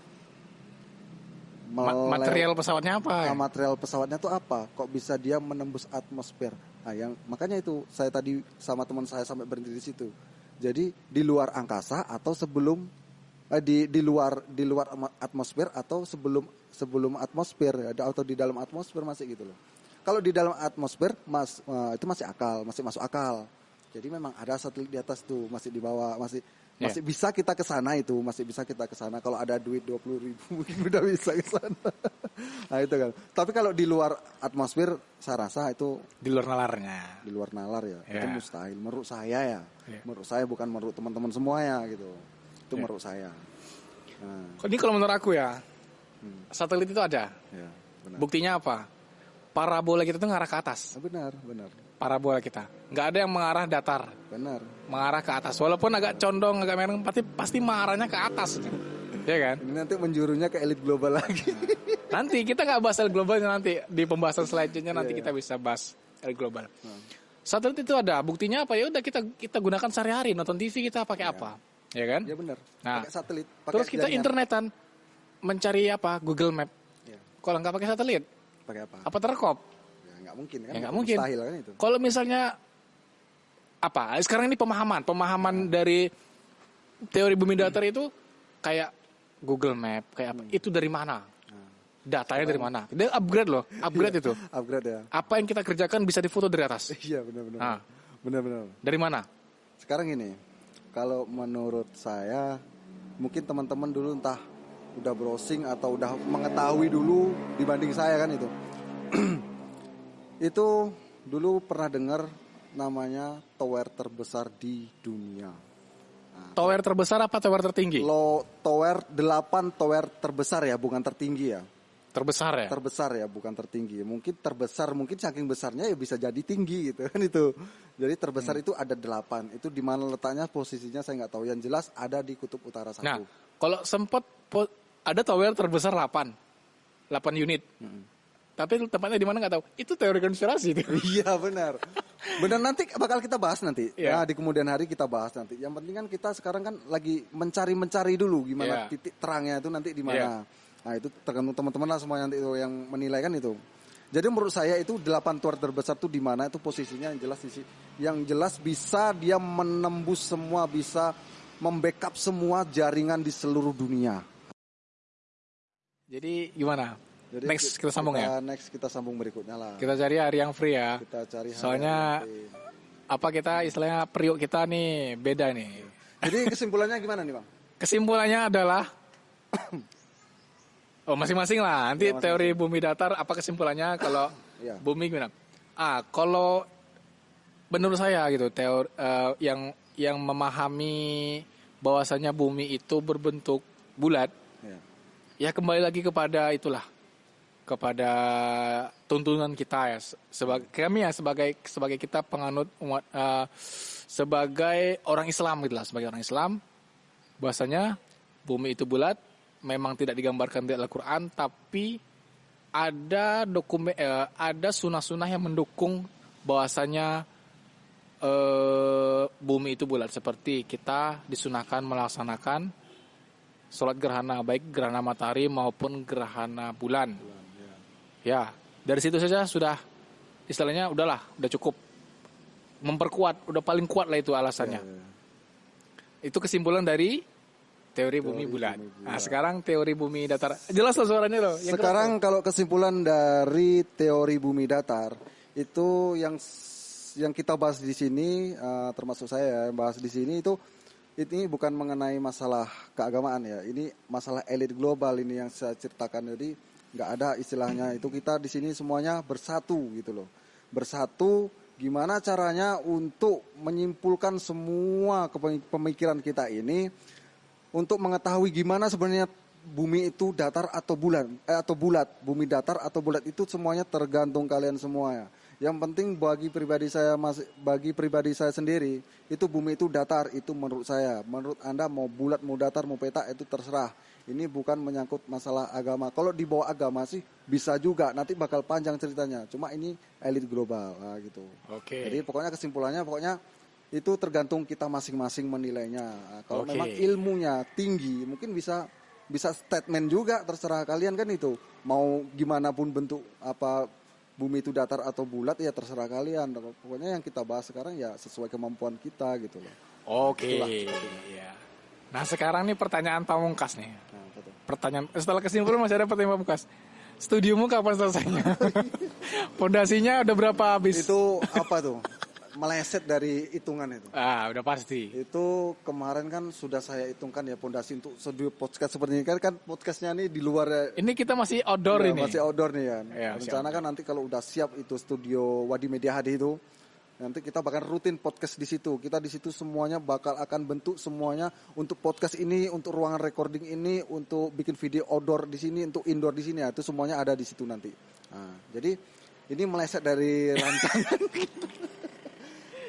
Ma- material pesawatnya apa? ya? Nah, material pesawatnya tuh apa? Kok bisa dia menembus atmosfer? Nah, yang makanya itu saya tadi sama teman saya sampai berhenti di situ. Jadi di luar angkasa atau sebelum eh, di di luar di luar atmosfer atau sebelum sebelum atmosfer ada atau di dalam atmosfer masih gitu loh. Kalau di dalam atmosfer mas eh, itu masih akal, masih masuk akal. Jadi memang ada satelit di atas tuh masih di bawah, masih Iya. masih bisa kita ke sana itu, masih bisa kita ke sana. Kalau ada duit 20 ribu mungkin udah bisa ke sana. nah itu kan. Tapi kalau di luar atmosfer, saya rasa itu Di luar nalarnya. di luar nalar ya. Ya. Itu mustahil. Menurut saya ya. Ya. Menurut saya bukan menurut teman-teman semua ya gitu. Itu Ya. menurut saya. Nah, Ini kalau menurut aku ya, Hmm. satelit itu ada. ya benar. Buktinya apa? Parabola kita tuh ngarah ke atas. Ah, benar, benar, Parabola kita. Nggak ada yang mengarah datar. benar. Mengarah ke atas. Walaupun agak condong, agak mereng, pasti, pasti mengarahnya ke atas. ya kan? Ini nanti menjurunya ke elit global lagi. Nanti kita nggak bahas elit global nanti di pembahasan selanjutnya nanti Iya, kita bisa bahas elit global. Satelit itu ada, buktinya apa ya? Udah kita kita gunakan sehari-hari nonton TV kita pakai apa, ya kan? ya benar. Nah, pakai satelit. Pakai Terus kita jaringan. internetan mencari apa? Google Map. Ya, Kalau nggak pakai satelit, pakai apa? apa terkop? Ya nggak mungkin kan? Ya nggak mungkin. Mustahil kan itu. Kalau misalnya apa? Sekarang ini pemahaman, pemahaman dari teori bumi datar itu kayak Google Map, kayak apa? Itu dari mana? Datanya dari mana? Dia upgrade loh, upgrade itu. Upgrade ya. Apa yang kita kerjakan bisa difoto dari atas. Iya benar-benar. Ah. Benar-benar. Dari mana? Sekarang ini, kalau menurut saya, mungkin teman-teman dulu entah udah browsing atau udah mengetahui dulu dibanding saya kan itu. itu dulu pernah dengar namanya tower terbesar di dunia. Tower terbesar apa tower tertinggi? Lo tower 8 tower terbesar ya, bukan tertinggi ya. Terbesar ya? Terbesar ya, bukan tertinggi. Mungkin terbesar, mungkin saking besarnya ya bisa jadi tinggi gitu kan itu. Jadi terbesar Hmm. itu ada 8. Itu di mana letaknya posisinya saya nggak tahu. Yang jelas ada di kutub utara satu. Nah, kalau sempat ada tower terbesar 8. 8 unit. Tapi tempatnya di mana nggak tahu. Itu teori konspirasi itu. Iya benar. Benar nanti bakal kita bahas nanti. Iya. Nah, di kemudian hari kita bahas nanti. Yang penting kan kita sekarang kan lagi mencari-mencari dulu gimana Iya. titik terangnya itu nanti di mana. Nah, itu tergantung teman-teman lah semua nanti itu yang menilai kan itu. Jadi menurut saya itu delapan tower terbesar itu di mana itu posisinya yang jelas di si- yang jelas bisa dia menembus semua bisa membackup semua jaringan di seluruh dunia. Jadi gimana? Jadi Next kita sambung ya. Next kita sambung berikutnya lah. Kita cari hari yang free ya. Kita cari hari Soalnya yang apa kita istilahnya periuk kita nih beda nih. Jadi kesimpulannya gimana nih bang? Kesimpulannya adalah Oh masing-masing lah. Nanti Ya, masing-masing. teori bumi datar apa kesimpulannya kalau Iya. bumi gimana? Ah kalau menurut saya gitu teori eh, yang yang memahami bahwasanya bumi itu berbentuk bulat Ya. ya kembali lagi kepada itulah kepada tuntunan kita ya sebagai kami ya sebagai sebagai kita penganut umat eh, sebagai orang Islam gitu lah sebagai orang Islam bahwasanya bumi itu bulat memang tidak digambarkan di Al-Qur'an tapi ada dokumen eh, ada sunah-sunah yang mendukung bahwasanya eh, bumi itu bulat seperti kita disunahkan melaksanakan sholat gerhana baik gerhana matahari maupun gerhana bulan. Ya, dari situ saja sudah istilahnya udahlah, udah cukup memperkuat, udah paling kuat lah itu alasannya. Ya, Itu kesimpulan dari teori bumi bulat. Nah, sekarang teori bumi datar. Jelas loh suaranya loh. Yang Sekarang kalau kesimpulan dari teori bumi datar itu yang yang kita bahas di sini eh, termasuk saya yang bahas di sini itu ini bukan mengenai masalah keagamaan ya. Ini masalah elit global ini yang saya ceritakan jadi nggak ada istilahnya itu kita di sini semuanya bersatu gitu loh. Bersatu gimana caranya untuk menyimpulkan semua pemikiran kita ini untuk mengetahui gimana sebenarnya bumi itu datar atau bulan eh, atau bulat bumi datar atau bulat itu semuanya tergantung kalian semua ya. Yang penting bagi pribadi saya mas bagi pribadi saya sendiri itu bumi itu datar itu menurut saya. Menurut anda mau bulat mau datar mau petak itu terserah. Ini bukan menyangkut masalah agama. Kalau di bawah agama sih bisa juga. Nanti bakal panjang ceritanya. Cuma ini elit global nah, gitu. Oke. jadi pokoknya kesimpulannya pokoknya itu tergantung kita masing-masing menilainya. Kalau Oke. memang ilmunya tinggi, mungkin bisa bisa statement juga terserah kalian kan itu. Mau gimana pun bentuk apa bumi itu datar atau bulat ya terserah kalian. Pokoknya yang kita bahas sekarang ya sesuai kemampuan kita gitu loh. Oke. Ya. Nah, sekarang nih pertanyaan pamungkas nih. Nah, betul. Pertanyaan setelah kesimpulan masih ada pertanyaan pamungkas. Studiomu kapan selesainya? Pondasinya udah berapa habis? Itu apa tuh? Meleset dari hitungan itu. Ah, udah pasti. Itu kemarin kan sudah saya hitungkan ya pondasi untuk studio podcast seperti ini kan kan podcastnya ini di luar ya, Ini kita masih outdoor Ya, ini. Masih outdoor nih kan. Iya, masih Rencana kan nanti kalau udah siap itu studio Wadi Media HD itu, nanti kita bakal rutin podcast di situ. Kita di situ semuanya bakal akan bentuk semuanya untuk podcast ini, untuk ruangan recording ini, untuk bikin video outdoor di sini, untuk indoor di sini ya. Itu semuanya ada di situ nanti. Nah, jadi ini meleset dari rancangan.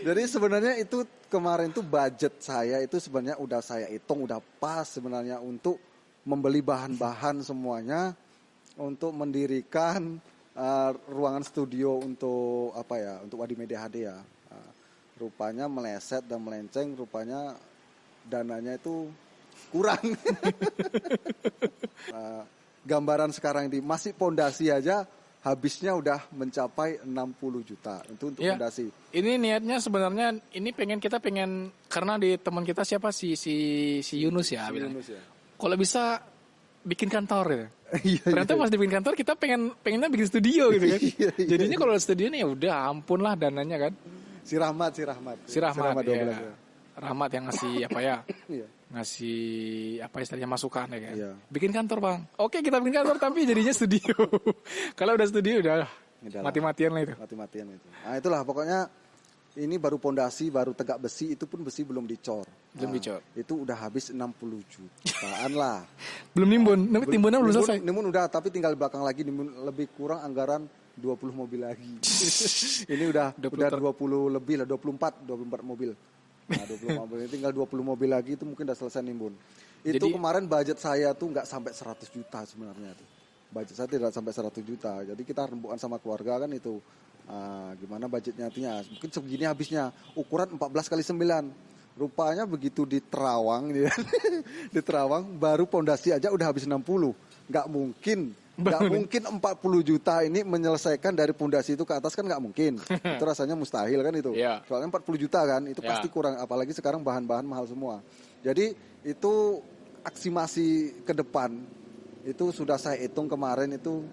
Jadi sebenarnya itu kemarin tuh budget saya itu sebenarnya udah saya hitung udah pas sebenarnya untuk membeli bahan-bahan semuanya untuk mendirikan uh, ruangan studio untuk apa ya untuk Wadi Media HD ya. Uh, rupanya meleset dan melenceng, rupanya dananya itu kurang. Uh, gambaran sekarang ini masih pondasi aja habisnya udah mencapai 60 juta itu untuk Iya. pondasi. Ini niatnya sebenarnya ini pengen kita pengen karena di teman kita siapa si si si Yunus ya bilang. Yunus ya. Kalau bisa bikin kantor. Iya, Ternyata pas dibikin kantor kita pengen pengennya bikin studio gitu kan. Iya, iya. Jadinya kalau studio nih ya udah ampun lah dananya kan. Si Rahmat, si Rahmat. Si Rahmat, 12 ya. ya. Rahmat yang ngasih apa ya? Ngasih apa istilahnya masukan ya kan. Iya. Bikin kantor bang. Oke kita bikin kantor tapi jadinya studio. Kalau udah studio udah mati-matian lah itu. Mati-matian itu. Nah, itulah pokoknya ini baru pondasi, baru tegak besi, itu pun besi belum dicor. Belum Nah, dicor. Itu udah habis 60 jutaan lah. Belum nimbun, Nim- timbunnya belum Nimbun- selesai. Nimbun udah, tapi tinggal belakang lagi nimbun lebih kurang anggaran 20 mobil lagi. ini udah 20 udah ter- 20 lebih lah, 24, 24 mobil. Nah, 20 mobil ini tinggal 20 mobil lagi itu mungkin udah selesai nimbun. Itu Jadi- kemarin budget saya tuh nggak sampai 100 juta sebenarnya tuh. Budget saya tidak sampai 100 juta. Jadi kita rembukan sama keluarga kan itu ah, gimana budgetnya artinya. Mungkin segini habisnya ukuran 14 kali 9. Rupanya begitu di Terawang ya. di Terawang baru pondasi aja udah habis 60. Nggak mungkin nggak mungkin 40 juta ini menyelesaikan dari pondasi itu ke atas kan nggak mungkin. itu rasanya mustahil kan itu. Iya. Soalnya 40 juta kan, itu Ya. pasti kurang. Apalagi sekarang bahan-bahan mahal semua. Jadi itu aksi masih ke depan itu sudah saya hitung kemarin itu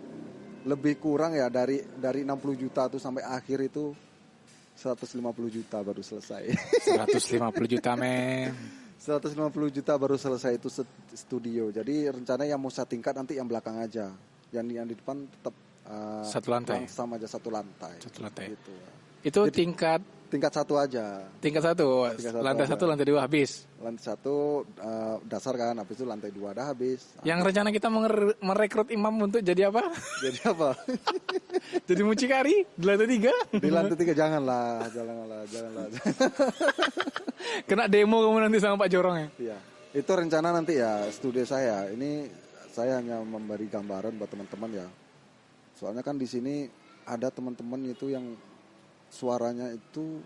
lebih kurang ya dari dari 60 juta tuh sampai akhir itu 150 juta baru selesai. 150 juta men 150 juta baru selesai itu studio. Jadi rencana yang mau saya tingkat nanti yang belakang aja. Yang yang di depan tetap uh, Satu lantai. langsam aja satu lantai. Satu lantai. Gitu. itu tingkat Tingkat satu aja. tingkat satu Tingkat satu lantai aja. satu lantai dua habis Lantai satu uh, dasar kan, habis itu lantai dua dah habis. yang rencana kita merekrut imam untuk jadi apa Jadi apa? jadi mucikari di lantai tiga Di lantai tiga janganlah, janganlah, janganlah. kena demo kamu nanti sama Pak Jorong ya Iya, itu rencana nanti ya studio saya. Ini saya hanya memberi gambaran buat teman-teman ya. Soalnya kan di sini ada teman-teman itu yang suaranya itu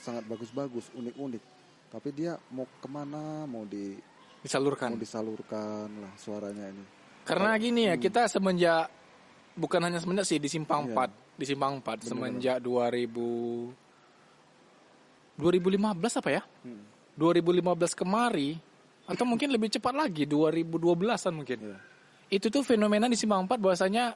sangat bagus-bagus, unik-unik. Tapi dia mau ke mana, mau di disalurkan mau disalurkan lah suaranya ini. Karena gini ya, kita semenjak bukan hanya semenjak sih di Simpang Iya. 4, di Simpang 4 semenjak 2000 2015 apa ya? Hmm. 2015 kemari atau mungkin lebih cepat lagi 2012-an mungkin. Iya. Itu tuh fenomena di Simpang 4 bahwasanya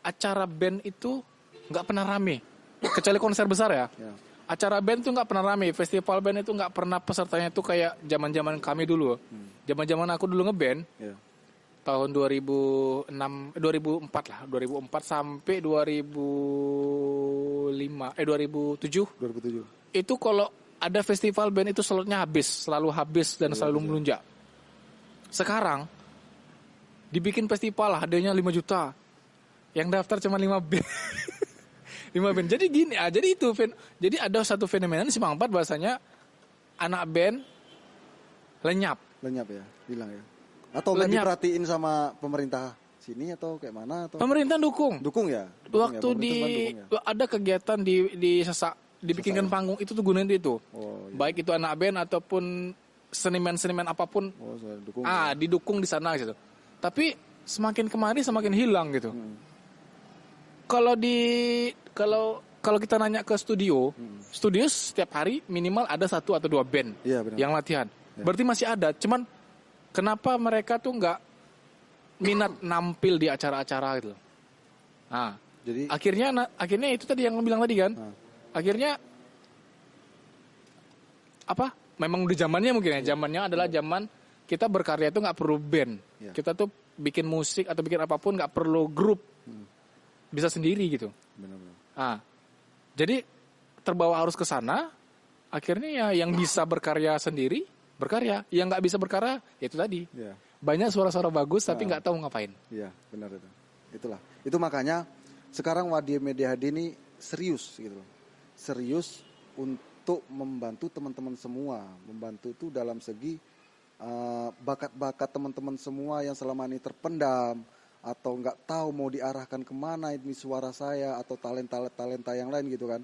acara band itu nggak pernah rame. Kecuali konser besar ya. Ya. Acara band tuh nggak pernah rame, festival band itu nggak pernah pesertanya tuh kayak zaman-zaman kami dulu. Zaman-zaman aku dulu ngeband, Ya. tahun 2006 eh, 2004 lah 2004 sampai 2005 eh 2007 2007. itu kalau ada festival band itu slotnya habis selalu habis dan selalu melunjak sekarang dibikin festival lah adanya 5 juta yang daftar cuma 5 band 5 band jadi gini ah jadi itu fen- jadi ada satu fenomena di Simpang 4 bahasanya anak band lenyap Lenyap ya, hilang ya. Atau Lenyap. diperhatiin sama pemerintah sini atau kayak mana atau pemerintah dukung dukung ya? Dukung ya, waktu pemerintah di dukung ya? ada kegiatan di di sesak dibikinkan panggung itu tuh gunain itu Oh, iya. baik itu anak band ataupun seniman-seniman apa pun Oh, saya dukung. ah didukung di sana gitu tapi semakin kemari semakin hilang gitu Hmm. kalau di kalau kalau kita nanya ke studio Hmm. studio setiap hari minimal ada satu atau dua band benar. yang latihan berarti masih ada cuman kenapa mereka tuh nggak minat nampil di acara-acara gitu nah Jadi akhirnya akhirnya itu tadi yang bilang tadi kan Nah. Akhirnya apa memang di zamannya mungkin ya zamannya adalah zaman kita berkarya itu nggak perlu band Iya. kita tuh bikin musik atau bikin apa pun nggak perlu grup bisa sendiri gitu benar-benar. ah jadi terbawa arus ke sana akhirnya ya yang bisa berkarya sendiri berkarya yang nggak bisa berkarya ya itu tadi Iya. banyak suara-suara bagus tapi nggak tahu ngapain Iya, benar itu. Itulah. Itu makanya sekarang Wadi Media HD ini serius gitu loh. Serius untuk membantu teman-teman semua, membantu itu dalam segi uh, bakat-bakat teman-teman semua yang selama ini terpendam atau nggak tahu mau diarahkan ke mana ini suara saya atau talenta-talenta yang lain gitu kan.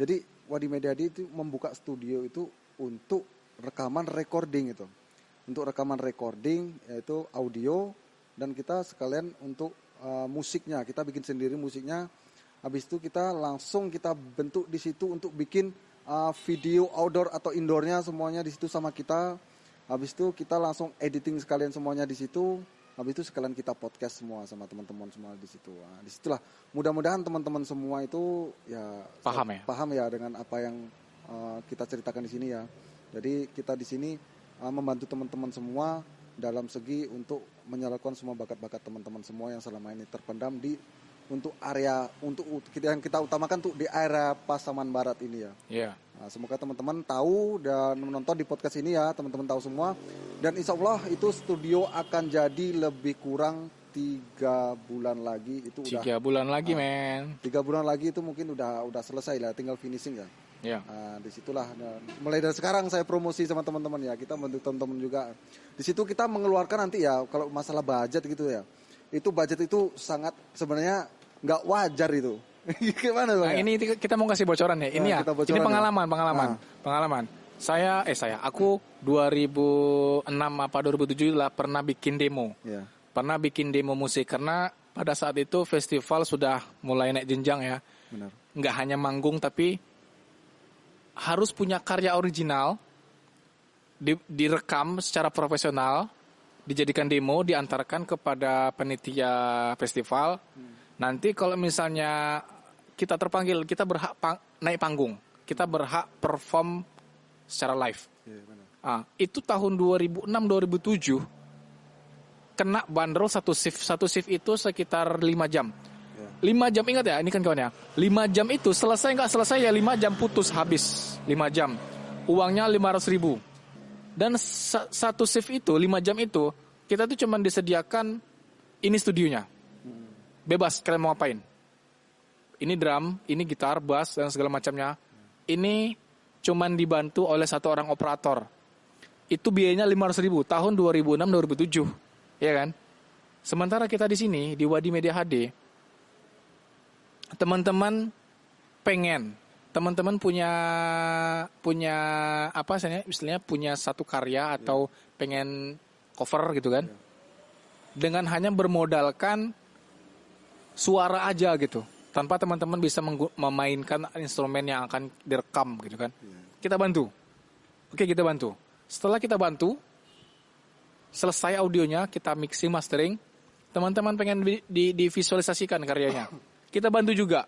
Jadi Wadi Media HD itu membuka studio itu untuk rekaman recording itu. Untuk rekaman recording yaitu audio dan kita sekalian untuk uh, musiknya. Kita bikin sendiri musiknya habis itu kita langsung kita bentuk di situ untuk bikin uh, video outdoor atau indoornya semuanya di situ sama kita habis itu kita langsung editing sekalian semuanya di situ habis itu sekalian kita podcast semua sama teman-teman semua di situ nah, di situlah mudah-mudahan teman-teman semua itu ya Paham ya? paham ya dengan apa yang uh, kita ceritakan di sini ya. Jadi kita di sini uh, membantu teman-teman semua dalam segi untuk menyalurkan semua bakat-bakat teman-teman semua yang selama ini terpendam di untuk area untuk kita yang kita utamakan tuh di area Pasaman Barat ini ya. ya Nah, semoga teman-teman tahu dan menonton di podcast ini ya, teman-teman tahu semua. Dan insya Allah itu studio akan jadi lebih kurang tiga bulan lagi itu udah tiga bulan lagi men tiga bulan lagi itu mungkin udah udah selesai lah, tinggal finishing ya. Ya. Nah, di situlah nah, mulai dari sekarang saya promosi sama teman-teman ya kita bantu teman-teman juga. Di situ kita mengeluarkan nanti ya kalau masalah budget gitu ya, itu budget itu sangat sebenarnya nggak wajar itu. Gimana bang? Nah, ini kita mau kasih bocoran ya. Ini Nah, ya. bocoran Ini ya. pengalaman, pengalaman, Nah. pengalaman. Saya eh saya aku 2006 apa 2007 lah pernah bikin demo. Ya, Pernah bikin demo musik karena pada saat itu festival sudah mulai naik jenjang ya. benar. Nggak hanya manggung tapi harus punya karya original di- direkam secara profesional, dijadikan demo, diantarkan kepada penitia festival. Nanti kalau misalnya kita terpanggil, kita berhak pang- naik panggung, kita berhak perform secara live. Ya, benar. Ah, itu tahun 2006-2007 kena bandrol satu shift, satu shift itu sekitar 5 jam. Ya. 5 jam ingat ya, ini kan kawan ya. 5 jam itu selesai nggak selesai ya 5 jam putus habis 5 jam. Uangnya 500 ribu. Dan sa- satu shift itu 5 jam itu kita tuh cuman disediakan ini studionya. Bebas kalian mau ngapain. Ini drum, ini gitar, bass dan segala macamnya. Ini cuman dibantu oleh satu orang operator. Itu biayanya 500 ribu tahun 2006-2007. Ya kan? Sementara kita di sini di Wadi Media HD teman-teman pengen teman-teman punya punya apa istilahnya istilahnya punya satu karya atau pengen cover gitu kan? Dengan hanya bermodalkan suara aja gitu. Tanpa teman-teman bisa memainkan instrumen yang akan direkam gitu kan? Kita bantu. Oke kita bantu. Setelah kita bantu selesai audionya kita mixing mastering teman-teman pengen di, di- divisualisasikan karyanya. Kita bantu juga.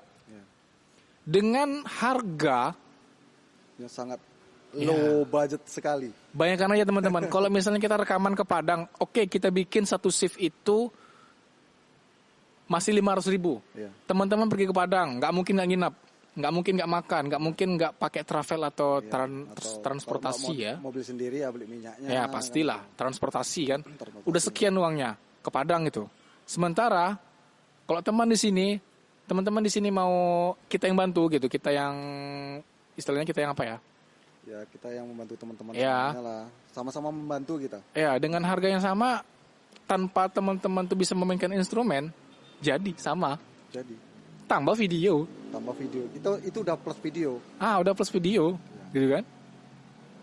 Dengan harga Yang sangat Ya. low budget sekali. bayangkan aja teman-teman kalau misalnya kita rekaman ke Padang oke kita bikin satu shift itu masih 500 ribu Ya. teman-teman pergi ke Padang nggak mungkin nggak nginap nggak mungkin nggak makan nggak mungkin nggak pakai travel atau, Ya, tran- atau transportasi ya Mobil sendiri ya beli minyaknya. ya pastilah transportasi kan Transportasi. udah sekian uangnya ke Padang itu sementara kalau teman di sini teman-teman di sini mau kita yang bantu gitu kita yang istilahnya kita yang apa ya Ya kita yang membantu teman-teman Ya. lah. Sama-sama membantu kita. ya dengan harga yang sama tanpa teman-teman tuh bisa memainkan instrumen jadi sama Jadi tambah video tambah video. Itu itu udah plus video. ah udah plus video gitu kan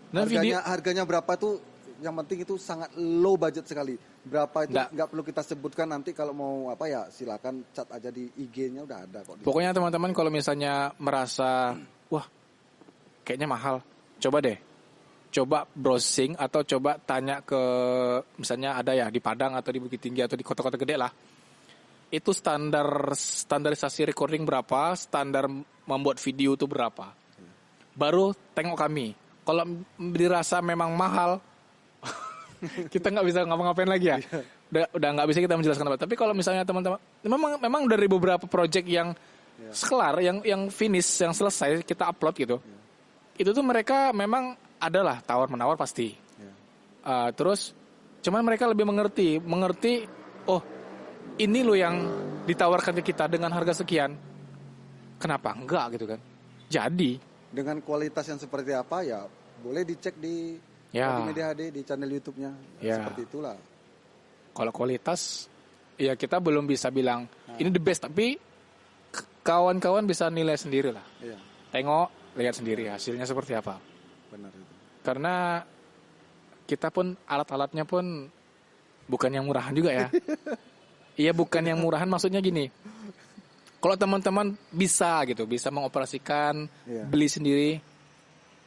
nah harganya video harganya berapa tuh yang penting itu sangat low budget sekali. Berapa itu Nggak. perlu kita sebutkan nanti kalau mau apa ya silakan chat aja di IG-nya udah ada kok. Pokoknya teman-teman kalau misalnya merasa wah kayaknya mahal, coba deh. Coba browsing atau coba tanya ke misalnya ada ya di Padang atau di Bukit Tinggi atau di kota-kota gede lah. Itu standar standarisasi recording berapa, standar membuat video itu berapa. Baru tengok kami. Kalau dirasa memang mahal, kita nggak bisa ngapa-ngapain lagi ya. Udah udah nggak bisa kita menjelaskan apa. Tapi kalau misalnya teman-teman memang memang dari beberapa project yang sekelar, yang yang finish, yang selesai kita upload gitu. Itu tuh mereka memang adalah tawar menawar pasti. Ya. Uh, terus cuman mereka lebih mengerti, mengerti oh ini loh yang ditawarkan ke kita dengan harga sekian. Kenapa enggak gitu kan? Jadi Dengan kualitas yang seperti apa ya boleh dicek di Ya. Media HD di channel YouTube-nya. Ya. Seperti itulah. kalau kualitas ya kita belum bisa bilang ini the best tapi kawan-kawan bisa nilai sendiri lah. Iya, Tengok, lihat sendiri hasilnya seperti apa. benar itu. Karena kita pun alat-alatnya pun bukan yang murahan juga ya. Iya bukan yang murahan maksudnya gini. Kalau teman-teman bisa gitu, bisa mengoperasikan, Iya. beli sendiri,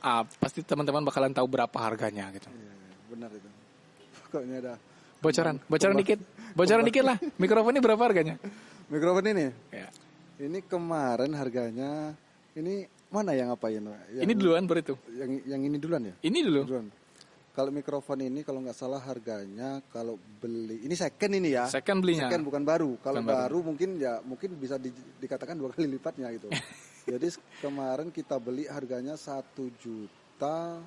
ah, pasti teman-teman bakalan tahu berapa harganya gitu. Iya, iya, benar itu. Pokoknya ada Bocoran, bocoran dikit, bocoran dikit lah. Mikrofon ini berapa harganya? mikrofon ini. Ya. Ini kemarin harganya ini mana yang ngapain? Pak? Yang, Ini duluan itu. Yang yang ini duluan ya? Ini dulu. Duluan. Kalau mikrofon ini kalau nggak salah harganya kalau beli ini second ini ya. Second belinya. Second bukan baru. Kalau Bukan baru. baru. mungkin ya mungkin bisa di- dikatakan dua kali lipatnya gitu. Jadi kemarin kita beli harganya satu juta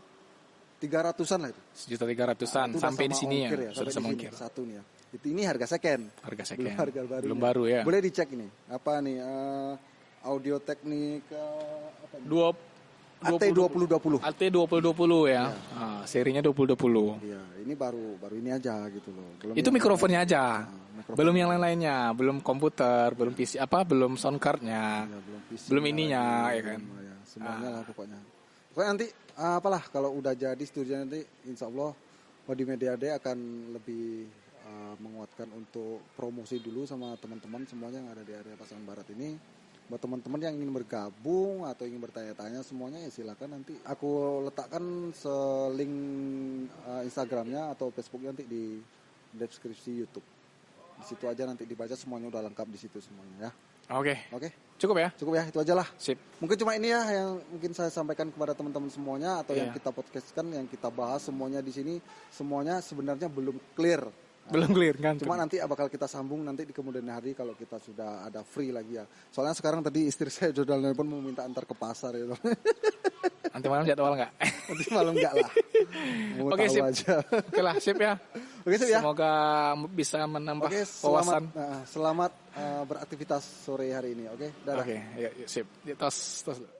tiga ratusan lah itu. Sejuta tiga ratusan Nah, sampai di sini ya, sudah sampai sama di sini, ongkir. Satu nih ya. Itu ini harga second. Harga Belum second. harga baru. Belum baru ya. Boleh dicek ini. Apa nih? eh, audio teknik eh, apa? Dua AT 2020. AT 2020 ya. Ah, serinya 2020. Iya, ini baru baru ini aja gitu loh. Belum Itu mikrofonnya aja. mikrofon. Belum yang lain-lainnya, belum komputer, belum PC apa, belum sound cardnya. Ya, belum PC Belum nya ininya, lagi, ya kan? ya, semuanya lah pokoknya. Pokoknya nanti ah, apalah kalau udah jadi studio nanti insya Allah Wadi Media Day akan lebih ah, menguatkan untuk promosi dulu sama teman-teman semuanya yang ada di area Pasaman Barat ini. Buat teman-teman yang ingin bergabung atau ingin bertanya-tanya semuanya ya silakan nanti aku letakkan selink ah, Instagramnya atau Facebooknya nanti di deskripsi YouTube. Di situ aja nanti dibaca semuanya udah lengkap di situ semuanya ya. Oke, Oke, cukup ya. cukup ya itu aja lah. Sip. Mungkin cuma ini ya yang mungkin saya sampaikan kepada teman-teman semuanya atau yang Iya. kita podcastkan, yang kita bahas semuanya di sini semuanya sebenarnya belum clear. Belum clear kan? Cuma nanti bakal kita sambung nanti di kemudian hari kalau kita sudah ada free lagi ya. Soalnya sekarang tadi istri saya jodal nelpon mau minta antar ke pasar ya. Nanti malam jadwal nggak? nanti malam enggak lah. Mau Oke, sip. aja. Oke lah, sip ya. Oke sip ya. Semoga bisa menambah Oke, wawasan. selamat nah, selamat eh, beraktivitas sore hari ini. Oke, dadah. Oke, yuk, yuk, sip. Tos, tos.